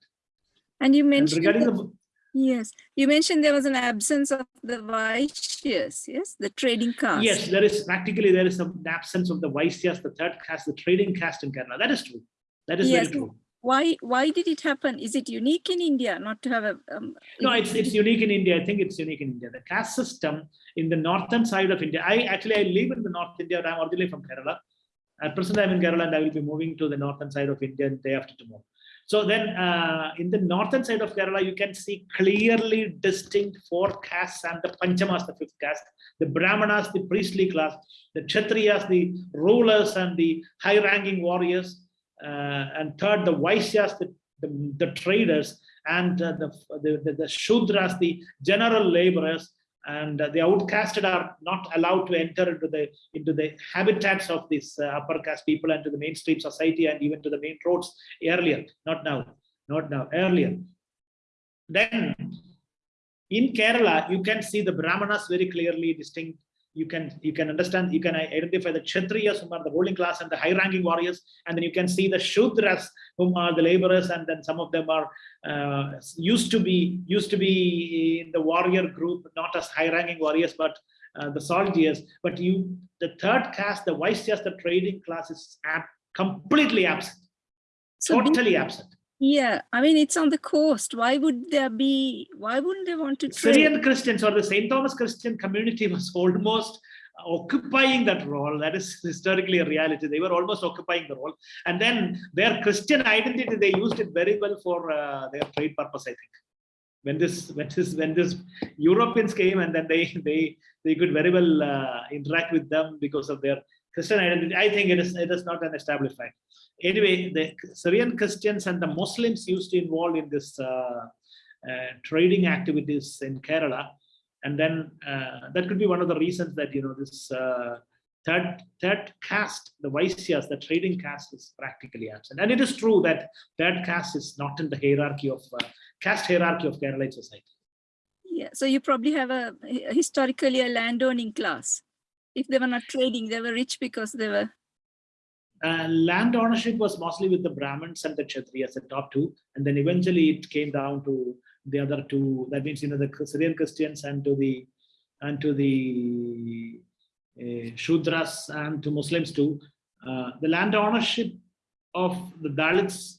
Speaker 3: And you
Speaker 2: And
Speaker 3: mentioned,
Speaker 2: regarding
Speaker 3: that-
Speaker 2: the
Speaker 3: yes, you mentioned there was an absence of the Vaishyas, yes, the trading caste.
Speaker 2: yes, there is practically there is some absence of the Vaisyas, the third caste, the trading caste in Kerala. That is true. That is
Speaker 3: Yes.
Speaker 2: very true.
Speaker 3: Why, why did it happen? Is it unique in India not to have a? um,
Speaker 2: No, it's it's unique in India. I think it's unique in India. The caste system in the northern side of India. I actually I live in the North India. I'm originally from Kerala. At present, I'm in Kerala, and I will be moving to the northern side of India day after tomorrow. So then, uh, in the northern side of Kerala, you can see clearly distinct four castes and the Panchamas, the fifth caste, the Brahmanas, the priestly class, the Kshatriyas, the rulers and the high-ranking warriors, uh, and third, the Vaishyas, the, the, the traders, and uh, the, the, the, the Shudras, the general laborers, and uh, the outcasted are not allowed to enter into the into the habitats of these uh, upper caste people and to the mainstream society and even to the main roads earlier. Not now. Not now. Earlier. Then in kerala you can see the brahmanas very clearly distinct you can you can understand you can identify the kshatriyas whom are the ruling class and the high ranking warriors and then you can see the shudras whom are the laborers and then some of them are uh, used to be used to be in the warrior group not as high ranking warriors but uh, the soldiers. But you the third caste the Vaisyas, the trading class is ab- completely absent.
Speaker 3: So
Speaker 2: totally absent
Speaker 3: Yeah, I mean, it's on the coast. Why would there be, why wouldn't they want to trade?
Speaker 2: Syrian Christians or the St. Thomas Christian community was almost occupying that role. That is historically a reality. They were almost occupying the role. And then their Christian identity, they used it very well for uh, their trade purpose, I think. When this, when this, when this Europeans came and then they, they, they could very well uh, interact with them because of their Christian identity. I think it is, it is not an established fact. Anyway, the Syrian Christians and the Muslims used to involve in this uh, uh, trading activities in Kerala. And then uh, that could be one of the reasons that, you know, this uh, third, third caste, the Vaisyas, the trading caste is practically absent. And it is true that third caste is not in the hierarchy of uh, caste hierarchy of Kerala society.
Speaker 3: Yeah, so you probably have a historically a landowning class. If they were not trading, they were rich because they were,
Speaker 2: Uh, land ownership was mostly with the Brahmins and the Kshatriyas, the top two, and then eventually it came down to the other two. That means you know the Syrian Christians and to the and to the uh, Shudras and to Muslims too. uh, the land ownership of the Dalits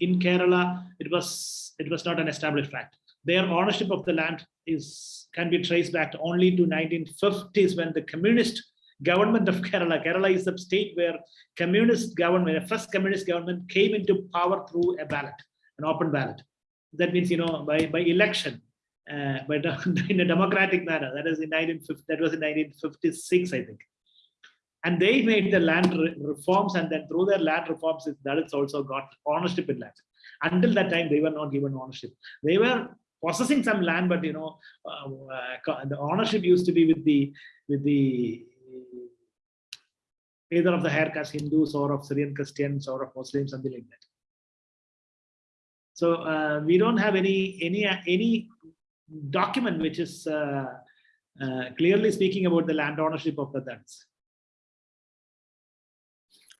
Speaker 2: in Kerala, it was it was not an established fact. Their ownership of the land is can be traced back only to 1950s when the communist government of Kerala, Kerala is the state where communist government, the first communist government came into power through a ballot, an open ballot. That means, you know, by, by election, uh, but in a democratic manner. That is in 1950, that was in 1956, I think. And they made the land re reforms, and then through their land reforms, the Dalits also got ownership in land. Until that time, they were not given ownership. They were possessing some land, but you know, uh, uh, the ownership used to be with the with the either of the higher caste Hindus or of Syrian Christians or of Muslims, something like that. So uh, we don't have any any any document which is uh, uh, clearly speaking about the land ownership of the Dalits.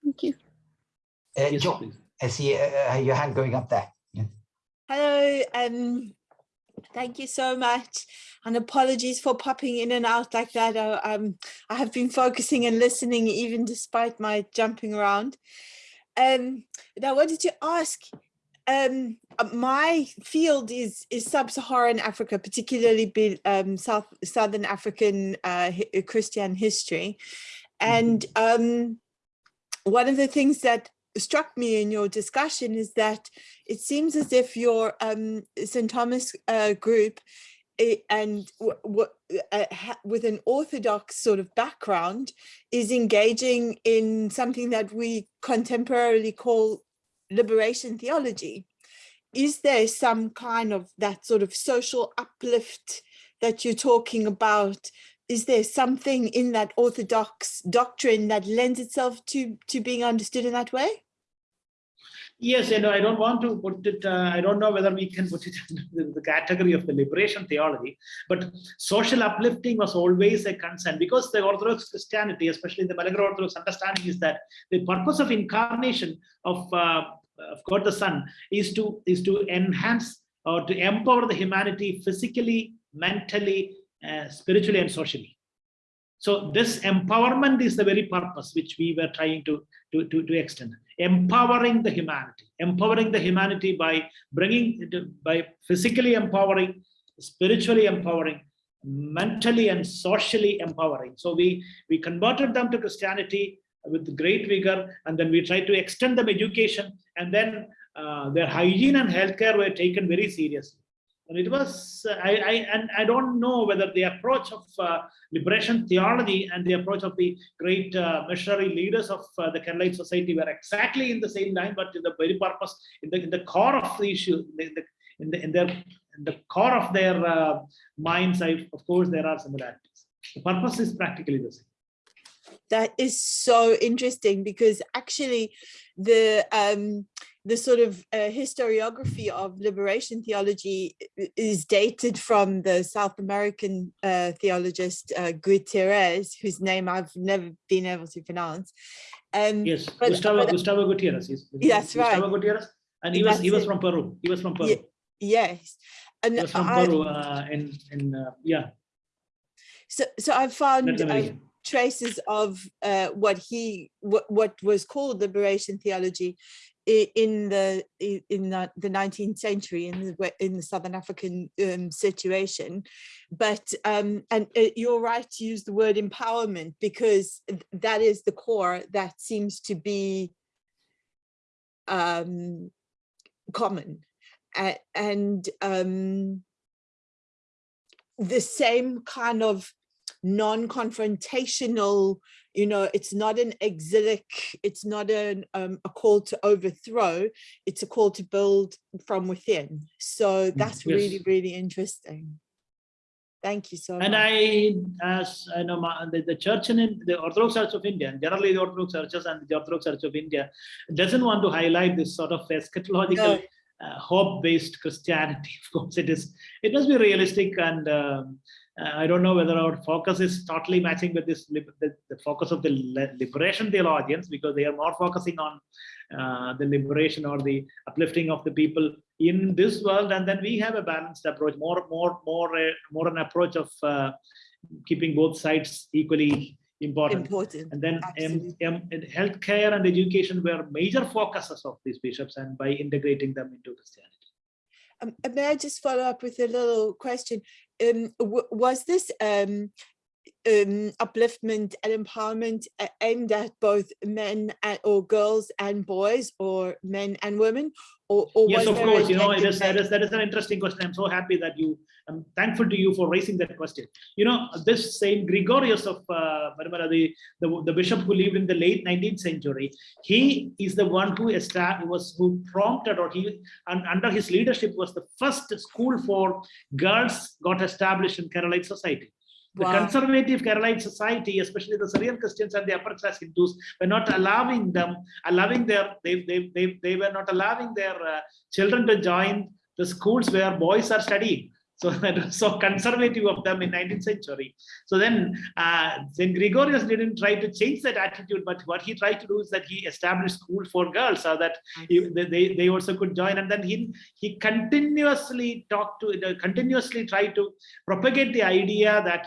Speaker 3: Thank you.
Speaker 1: Uh,
Speaker 2: Yes,
Speaker 1: Jo- I see uh, your hand going up there. Yeah.
Speaker 5: Hello, um, thank you so much. And apologies for popping in and out like that. I, um, I have been focusing and listening even despite my jumping around. Um, but I wanted to ask, um, uh, my field is is sub-Saharan Africa, particularly um, South Southern African uh, Christian history, and um, one of the things that struck me in your discussion is that it seems as if your um, St. Thomas uh, group eh, and uh, with an orthodox sort of background is engaging in something that we contemporarily call liberation theology. Is there some kind of that sort of social uplift that you're talking about? Is there something in that orthodox doctrine that lends itself to to being understood in that way?
Speaker 2: Yes, know, I don't want to put it, uh, I don't know whether we can put it in the, category of the liberation theology, but social uplifting was always a concern because the Orthodox Christianity, especially the Malabar Orthodox understanding is that the purpose of incarnation of, uh, of God the Son is to, is to enhance or to empower the humanity physically, mentally, uh, spiritually and socially. So this empowerment is the very purpose which we were trying to, to, to, to extend. Empowering the humanity, empowering the humanity by bringing, by physically empowering, spiritually empowering, mentally and socially empowering. So we, we converted them to Christianity with great vigor, and then we tried to extend them education, and then uh, their hygiene and healthcare were taken very seriously. It was, uh, I, I, and I don't know whether the approach of uh, liberation theology and the approach of the great uh, missionary leaders of uh, the Keralite society were exactly in the same line, but in the very purpose, in the, in the core of the issue, in, the, in, the, in their in the core of their uh, minds, I, of course, there are similarities. The purpose is practically the same.
Speaker 5: That is so interesting because actually the um, the sort of uh, historiography of liberation theology is dated from the South American uh, theologist uh, Gutierrez, whose name I've never been able to pronounce. Um,
Speaker 2: Yes,
Speaker 5: but-
Speaker 2: Gustavo,
Speaker 5: but-
Speaker 2: Gustavo Gutierrez. Is,
Speaker 5: That's right.
Speaker 2: Gustavo Gutierrez, and he was he was
Speaker 5: it.
Speaker 2: from Peru. He was from Peru.
Speaker 5: Ye- yes, and
Speaker 2: He was from
Speaker 5: I,
Speaker 2: Peru. Uh, in in uh, yeah,
Speaker 5: so so I found um, traces of uh, what he what, what was called liberation theology in the in the, the 19th century in the in the southern african um, situation. But um and uh, you're right to use the word empowerment because that is the core that seems to be um common. And um the same kind of non-confrontational you know it's not an exilic it's not an um, a call to overthrow it's a call to build from within so that's really
Speaker 2: yes.
Speaker 5: really interesting thank you so
Speaker 2: And
Speaker 5: much And
Speaker 2: I, as I know, ma- the, the church in the Orthodox Church of India, generally the Orthodox churches and the Orthodox Church of India, doesn't want to highlight this sort of eschatological,
Speaker 5: No.
Speaker 2: uh, hope-based Christianity. Of course, it is. It must be realistic, and um, uh, I don't know whether our focus is totally matching with this the, the focus of the li- liberation theologians, because they are more focusing on uh, the liberation or the uplifting of the people in this world and then we have a balanced approach more more more uh, more an approach of uh, keeping both sides equally important.
Speaker 5: Important.
Speaker 2: And then um, um, healthcare and education were major focuses of these bishops and by integrating them into Christianity.
Speaker 5: Um, uh, may I just follow up with a little question? Um, w- was this um, um, upliftment and empowerment aimed at both men and, or girls and boys, or men and women, or, or
Speaker 2: Yes, of course, you know, it is, that is, that is an interesting question. I'm so happy that you, I'm thankful to you for raising that question. You know, this Saint Gregorius of uh, the, the, the bishop who lived in the late 19th century, he is the one who was who prompted or he, and under his leadership was the first school for girls got established in Keralite society. The
Speaker 5: Wow.
Speaker 2: conservative Keralite society, especially the Syrian Christians and the upper class Hindus, were not allowing them, allowing their, they, they, they, they were not allowing their uh, children to join the schools where boys are studying. So that was so conservative of them in 19th century. So then uh, St. Gregorius didn't try to change that attitude, but what he tried to do is that he established school for girls so that he- they, they, also could join. And then he, he continuously talked to, uh, continuously tried to propagate the idea that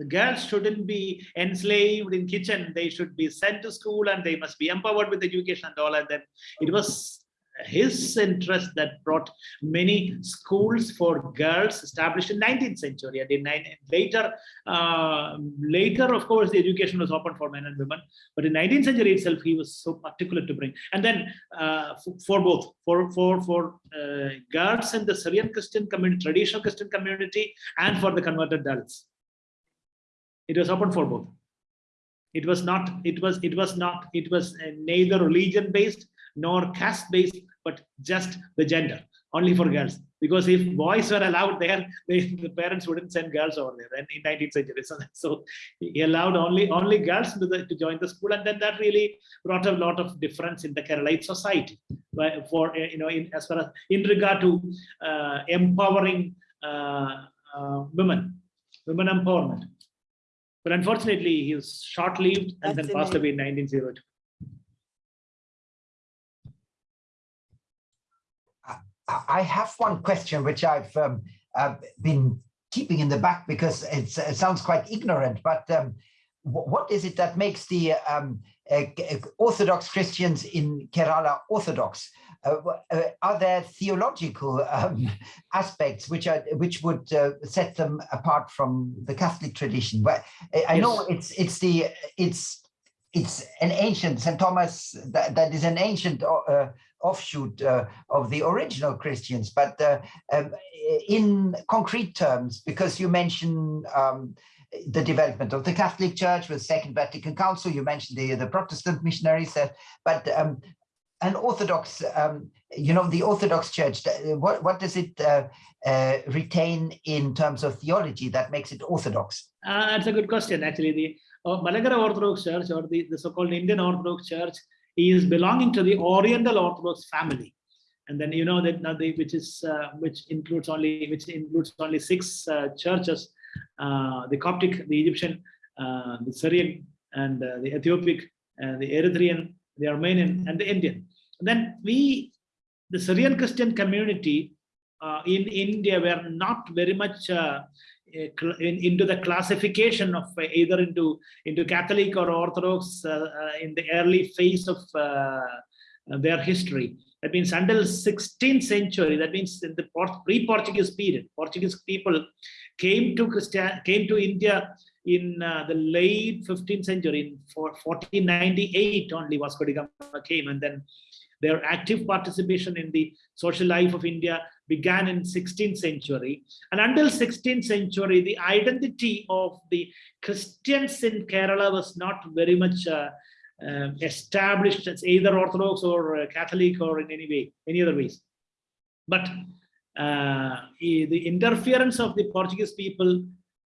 Speaker 2: the girls shouldn't be enslaved in kitchen they should be sent to school and they must be empowered with education and all and then it was his interest that brought many schools for girls established in 19th century. And in nine, later uh, later of course the education was open for men and women. But in 19th century itself he was so particular to bring. And then uh, for, both for for for uh, girls in the syrian christian community traditional christian community and for the converted adults. It was open for both. It was not it was it was not it was uh, neither religion based nor caste based but just the gender only for girls. Because if boys were allowed there they, the parents wouldn't send girls over there in 19th century. So, so he allowed only only girls to, the, to join the school and then that really brought a lot of difference in the Keralite society. But for uh, you know in as far as in regard to uh, empowering uh, uh, women women empowerment. But unfortunately, he was short-lived and then passed away in 1902.
Speaker 1: I- have one question which I've um, uh, been keeping in the back because it's, it sounds quite ignorant, but um, what is it that makes the um, uh, Orthodox Christians in Kerala Orthodox? Uh, uh, are there theological um, aspects which are which would uh, set them apart from the Catholic tradition? But I- I know it's it's the it's it's an ancient St. Thomas that, that is an ancient uh, offshoot uh, of the original Christians, but uh, um, in concrete terms, because you mentioned um, the development of the Catholic Church with Second Vatican Council, you mentioned the, the Protestant missionaries, uh, but um, an Orthodox, um, you know, the Orthodox Church, what, what does it uh, uh, retain in terms of theology that makes it Orthodox?
Speaker 2: Uh, that's a good question. Actually, the uh, Malankara Orthodox Church or the, the so-called Indian Orthodox Church is belonging to the Oriental Orthodox family. And then you know that now the, which is uh, which includes only which includes only six uh, churches: uh, the Coptic, the Egyptian, uh, the Syrian, and uh, the Ethiopic, and the Eritrean, the Armenian, and the Indian. And then we, the Syrian Christian community uh, in India, were not very much uh, uh, in, into the classification of uh, either into into Catholic or Orthodox uh, uh, in the early phase of their history. That means until 16th century. That means in the Port- pre-Portuguese period, Portuguese people came to Christian came to India in uh, the late 15th century. In 1498 only Vasco da Gama came, and then their active participation in the social life of India began in 16th century. And until 16th century the identity of the christians in kerala was not very much uh, uh, established as either orthodox or uh, catholic or in any way any other ways. But uh, the interference of the portuguese people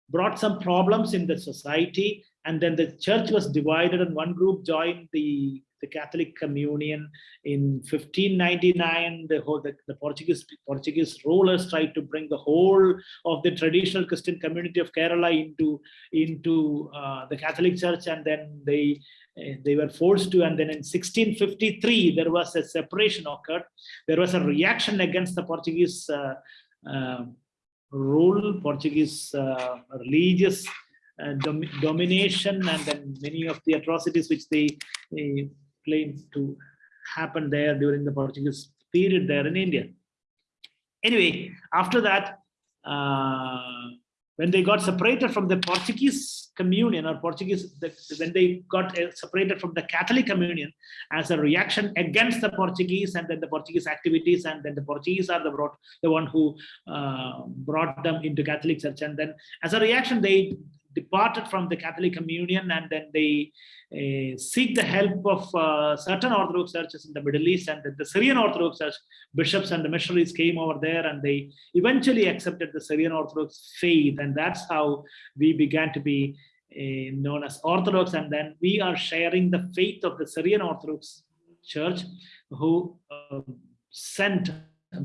Speaker 2: brought some problems in the society and then the church was divided and one group joined the the Catholic Communion in 1599. The whole the, the Portuguese Portuguese rulers tried to bring the whole of the traditional Christian community of Kerala into into uh, the Catholic Church, and then they eh, they were forced to. And then in 1653 there was a separation occurred. There was a reaction against the Portuguese. Uh, uh, rule, Portuguese uh, religious uh, dom domination and then many of the atrocities which they uh, to happen there during the Portuguese period there in India. Anyway, after that, uh, when they got separated from the Portuguese communion or Portuguese, the, when they got uh, separated from the Catholic communion as a reaction against the Portuguese and then the Portuguese activities and then the Portuguese are the, brought, the one who uh, brought them into Catholic Church and then as a reaction they departed from the Catholic communion and then they uh, seek the help of uh, certain Orthodox churches in the Middle East and the, the Syrian Orthodox church bishops and the missionaries came over there and they eventually accepted the Syrian Orthodox faith and that's how we began to be uh, known as Orthodox and then we are sharing the faith of the Syrian Orthodox Church who uh, sent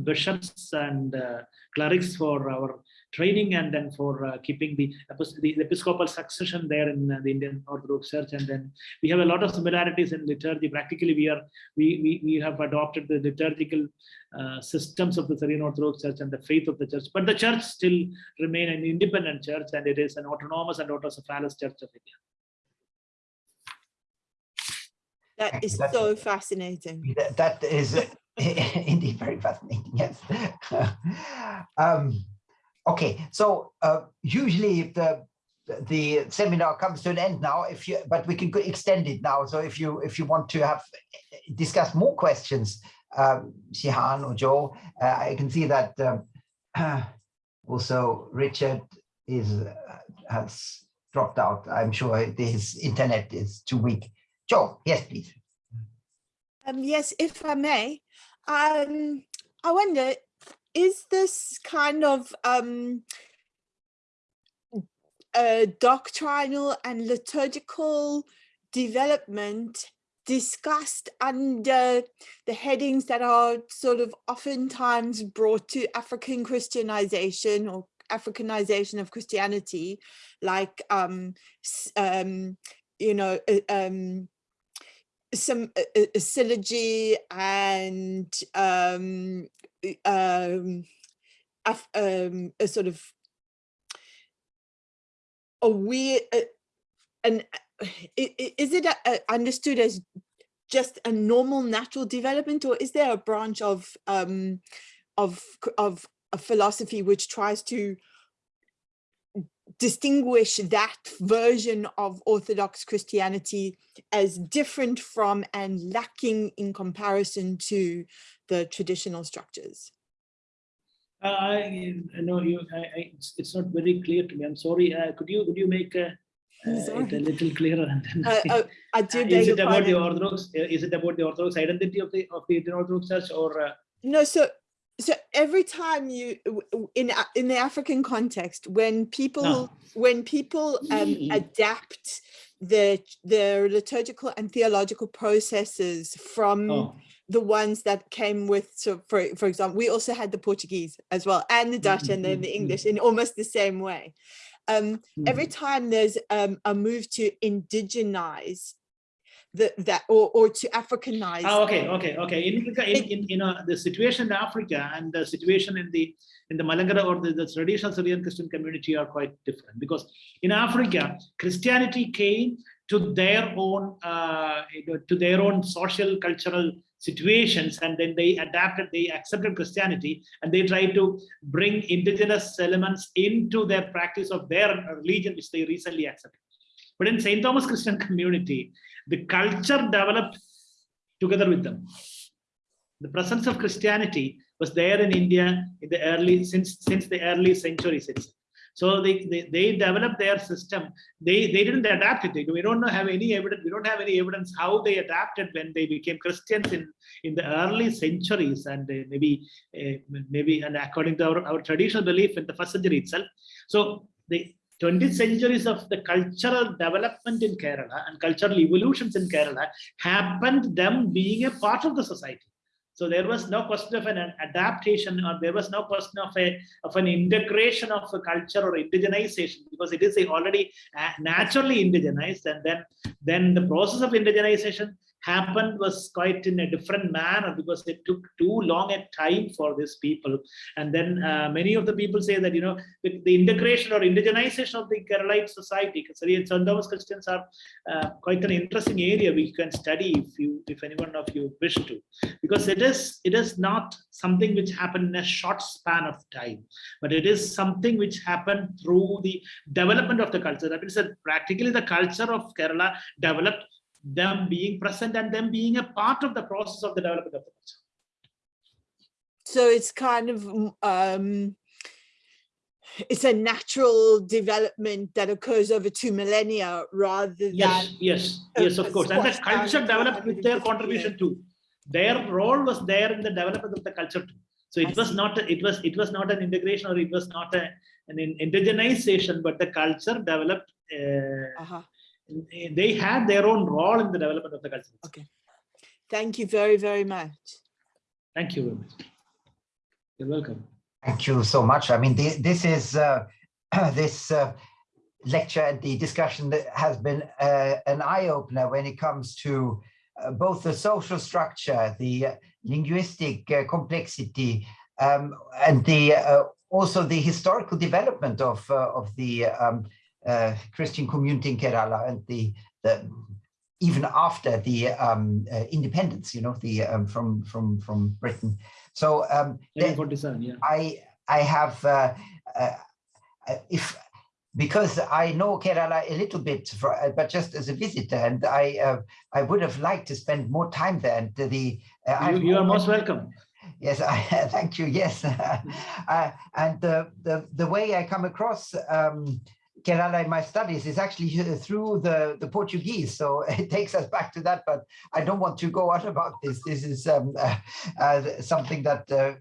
Speaker 2: bishops and uh, clerics for our training and then for uh, keeping the, the, episcopal succession there in uh, the Indian Orthodox Church. And then we have a lot of similarities in liturgy. Practically, we are we we, we have adopted the liturgical uh, systems of the Syrian Orthodox Church and the faith of the church. But the church still remain an independent church, and it is an autonomous and autocephalous church of India.
Speaker 5: That is
Speaker 1: That's-
Speaker 5: so fascinating.
Speaker 1: That- that is indeed very fascinating. Yes. um, okay, so uh, usually the the seminar comes to an end now. If you, but we can extend it now. So if you if you want to have discuss more questions, um, Shehan or Joe, uh, I can see that um, also Richard is uh, has dropped out. I'm sure his internet is too weak. Joe, yes, please.
Speaker 5: Um, yes, if I may, um, I wonder, is this kind of um, doctrinal and liturgical development discussed under the headings that are sort of oftentimes brought to African Christianization or Africanization of Christianity, like, um, um, you know, uh, um, some uh, uh, syllogy and um, um, um, a sort of a weird uh, and is it a understood as just a normal natural development or is there a branch of um, of of a philosophy which tries to distinguish that version of Orthodox Christianity as different from and lacking in comparison to the traditional structures?
Speaker 2: Uh, I know you. I, I, it's, not very clear to me. I'm sorry. Uh, could you could you make uh, it a little clearer? And then
Speaker 5: Uh, oh, I do
Speaker 2: Uh, is it about the. Orthodox? uh, Is it about the Orthodox identity of the of the Orthodox Church, or uh,
Speaker 5: No, so so every time you w- w- in in the African context, when people
Speaker 2: No.
Speaker 5: when people um, adapt the the liturgical and theological processes from
Speaker 2: oh,
Speaker 5: the ones that came with so for for example we also had the portuguese as well and the dutch and then
Speaker 2: mm,
Speaker 5: the
Speaker 2: mm.
Speaker 5: english in almost the same way um every
Speaker 2: mm.
Speaker 5: time there's um a move to indigenize the that or or to africanize
Speaker 2: Oh, okay, okay, okay. In, Africa- in, in, you. know, the situation in Africa and the situation in the in the Malankara or the, the traditional Syrian Christian community are quite different because in Africa, Christianity came to their own uh, you know, to their own social cultural situations and then they adapted they accepted christianity and they tried to bring indigenous elements into their practice of their religion which they recently accepted but in st thomas christian community the culture developed together with them. The presence of Christianity was there in India in the early since since the early centuries itself. So they, they, they developed their system. They they didn't adapt it. We don't know- have any evidence. We don't have any evidence how they adapted when they became Christians in in the early centuries and uh, maybe uh, maybe and according to our, our traditional belief in the first century itself. So the 20th centuries of the cultural development in Kerala and cultural evolutions in Kerala happened them being a part of the society. So there was no question of an adaptation or there was no question of a of an integration of a culture or indigenization because it is already uh, naturally indigenized and then then the process of indigenization happened was quite in a different manner because it took too long a time for these people. And then uh, many of the people say that, you know, with the integration or indigenization of the Keralite society, because St. Thomas Christians are uh, quite an interesting area we can study if you, if anyone of you wish to, because it is, it is not something which happened in a short span of time, but it is something which happened through the development of the culture. That means that practically the culture of Kerala developed them being present and them being a part of the process of the development of the culture.
Speaker 5: So it's kind of, um, it's a natural development that occurs over two millennia rather than.
Speaker 2: Yes, yes, yes, of course. And the culture developed with their contribution too. Their role was there in the development of the culture too. So it was not, a- it was, it was not an integration or it was not a, an indigenization, but the culture developed, uh,
Speaker 5: Uh-huh.
Speaker 2: They had their own role in the development of the culture.
Speaker 5: Okay. Thank you very, very much.
Speaker 2: Thank you very much. You're welcome.
Speaker 1: Thank you so much. I mean, thi- this is uh, this uh, lecture and the discussion that has been uh, an eye opener when it comes to uh, both the social structure, the uh, linguistic uh, complexity, um, and the uh, also the historical development of uh, of the um, uh, Christian community in Kerala and the the even after the um, uh, independence, you know, the um, from from from Britain. So um,
Speaker 2: 1947, yeah.
Speaker 1: I I have uh, uh, uh, if because I know Kerala a little bit, for, uh, but just as a visitor, and I uh, I would have liked to spend more time there. And the uh,
Speaker 2: You, you are most welcome.
Speaker 1: Yes, I thank you. Yes, uh, and the the the way I come across um, Kerala in my studies is actually uh, through the the Portuguese. So it takes us back to that. But I don't want to go on about this. This is um, uh, uh, something that uh,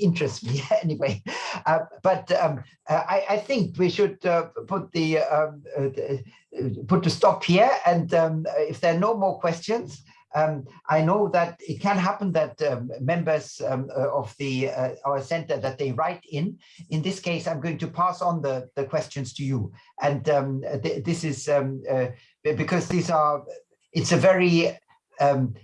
Speaker 1: interests me anyway. Uh, but um, uh, I, I think we should put the um, put the stop here. And um, if there are no more questions. Um, I know that it can happen that um, members um, uh, of the uh, our center that they write in. In this case, I'm going to pass on the, the questions to you. And um, th this is um, uh, because these are, it's a very, um,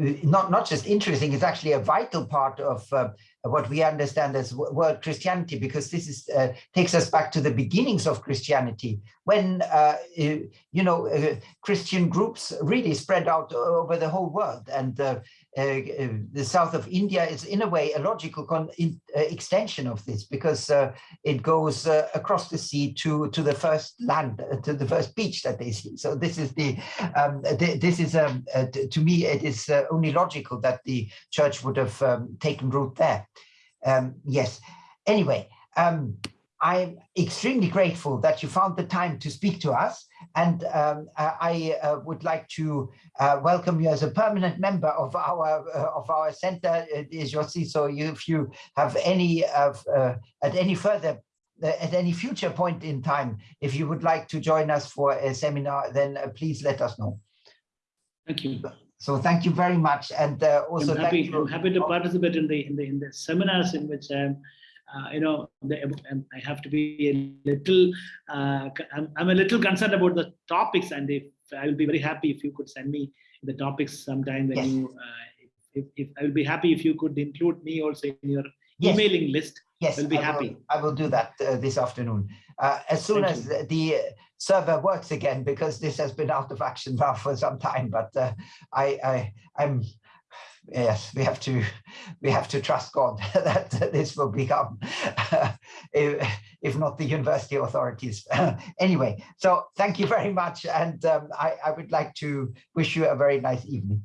Speaker 1: not, not just interesting, it's actually a vital part of uh, what we understand as world Christianity, because this is uh, takes us back to the beginnings of Christianity, when uh, you know uh, Christian groups really spread out over the whole world, and uh, the south of India is in a way a logical in, uh, extension of this, because uh, it goes uh, across the sea to to the first land, uh, to the first beach that they see. So this is the um, th this is um, uh, to me it is uh, only logical that the church would have um, taken root there. Um, yes. Anyway, um, I'm extremely grateful that you found the time to speak to us, and um, uh, I uh, would like to uh, welcome you as a permanent member of our uh, of our center, Josi. So you, if you have any of uh, at any further uh, at any future point in time, if you would like to join us for a seminar, then uh, please let us know.
Speaker 2: Thank you.
Speaker 1: So thank you very much, and uh, also
Speaker 2: I'm
Speaker 1: thank
Speaker 2: happy,
Speaker 1: you.
Speaker 2: I'm happy to participate in the, in the, in the seminars in which I'm, uh, you know, the, um, I have to be a little, uh, I'm, I'm a little concerned about the topics and if, I will be very happy if you could send me the topics sometime when
Speaker 1: Yes.
Speaker 2: you, uh, if, if, I will be happy if you could include me also in your
Speaker 1: Yes.
Speaker 2: emailing list.
Speaker 1: Yes,
Speaker 2: I'll be
Speaker 1: I will-
Speaker 2: happy.
Speaker 1: I will do that uh, this afternoon. Uh, as soon
Speaker 2: Thank
Speaker 1: as the- the server works again, because this has been out of action now for some time, but uh, I, I, I'm, yes, we have to, we have to trust God that this will become, if, if not the university authorities. anyway, so thank you very much. And um, I, I would like to wish you a very nice evening.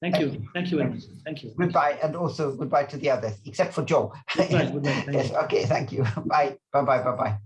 Speaker 2: Thank
Speaker 1: Thank
Speaker 2: you. Thank you very much. Thank you.
Speaker 1: Goodbye, and also goodbye to the others, except for Joe.
Speaker 2: Goodbye, goodbye. Thank
Speaker 1: Yes,
Speaker 2: you.
Speaker 1: okay, thank you. Bye, bye, bye, bye, bye.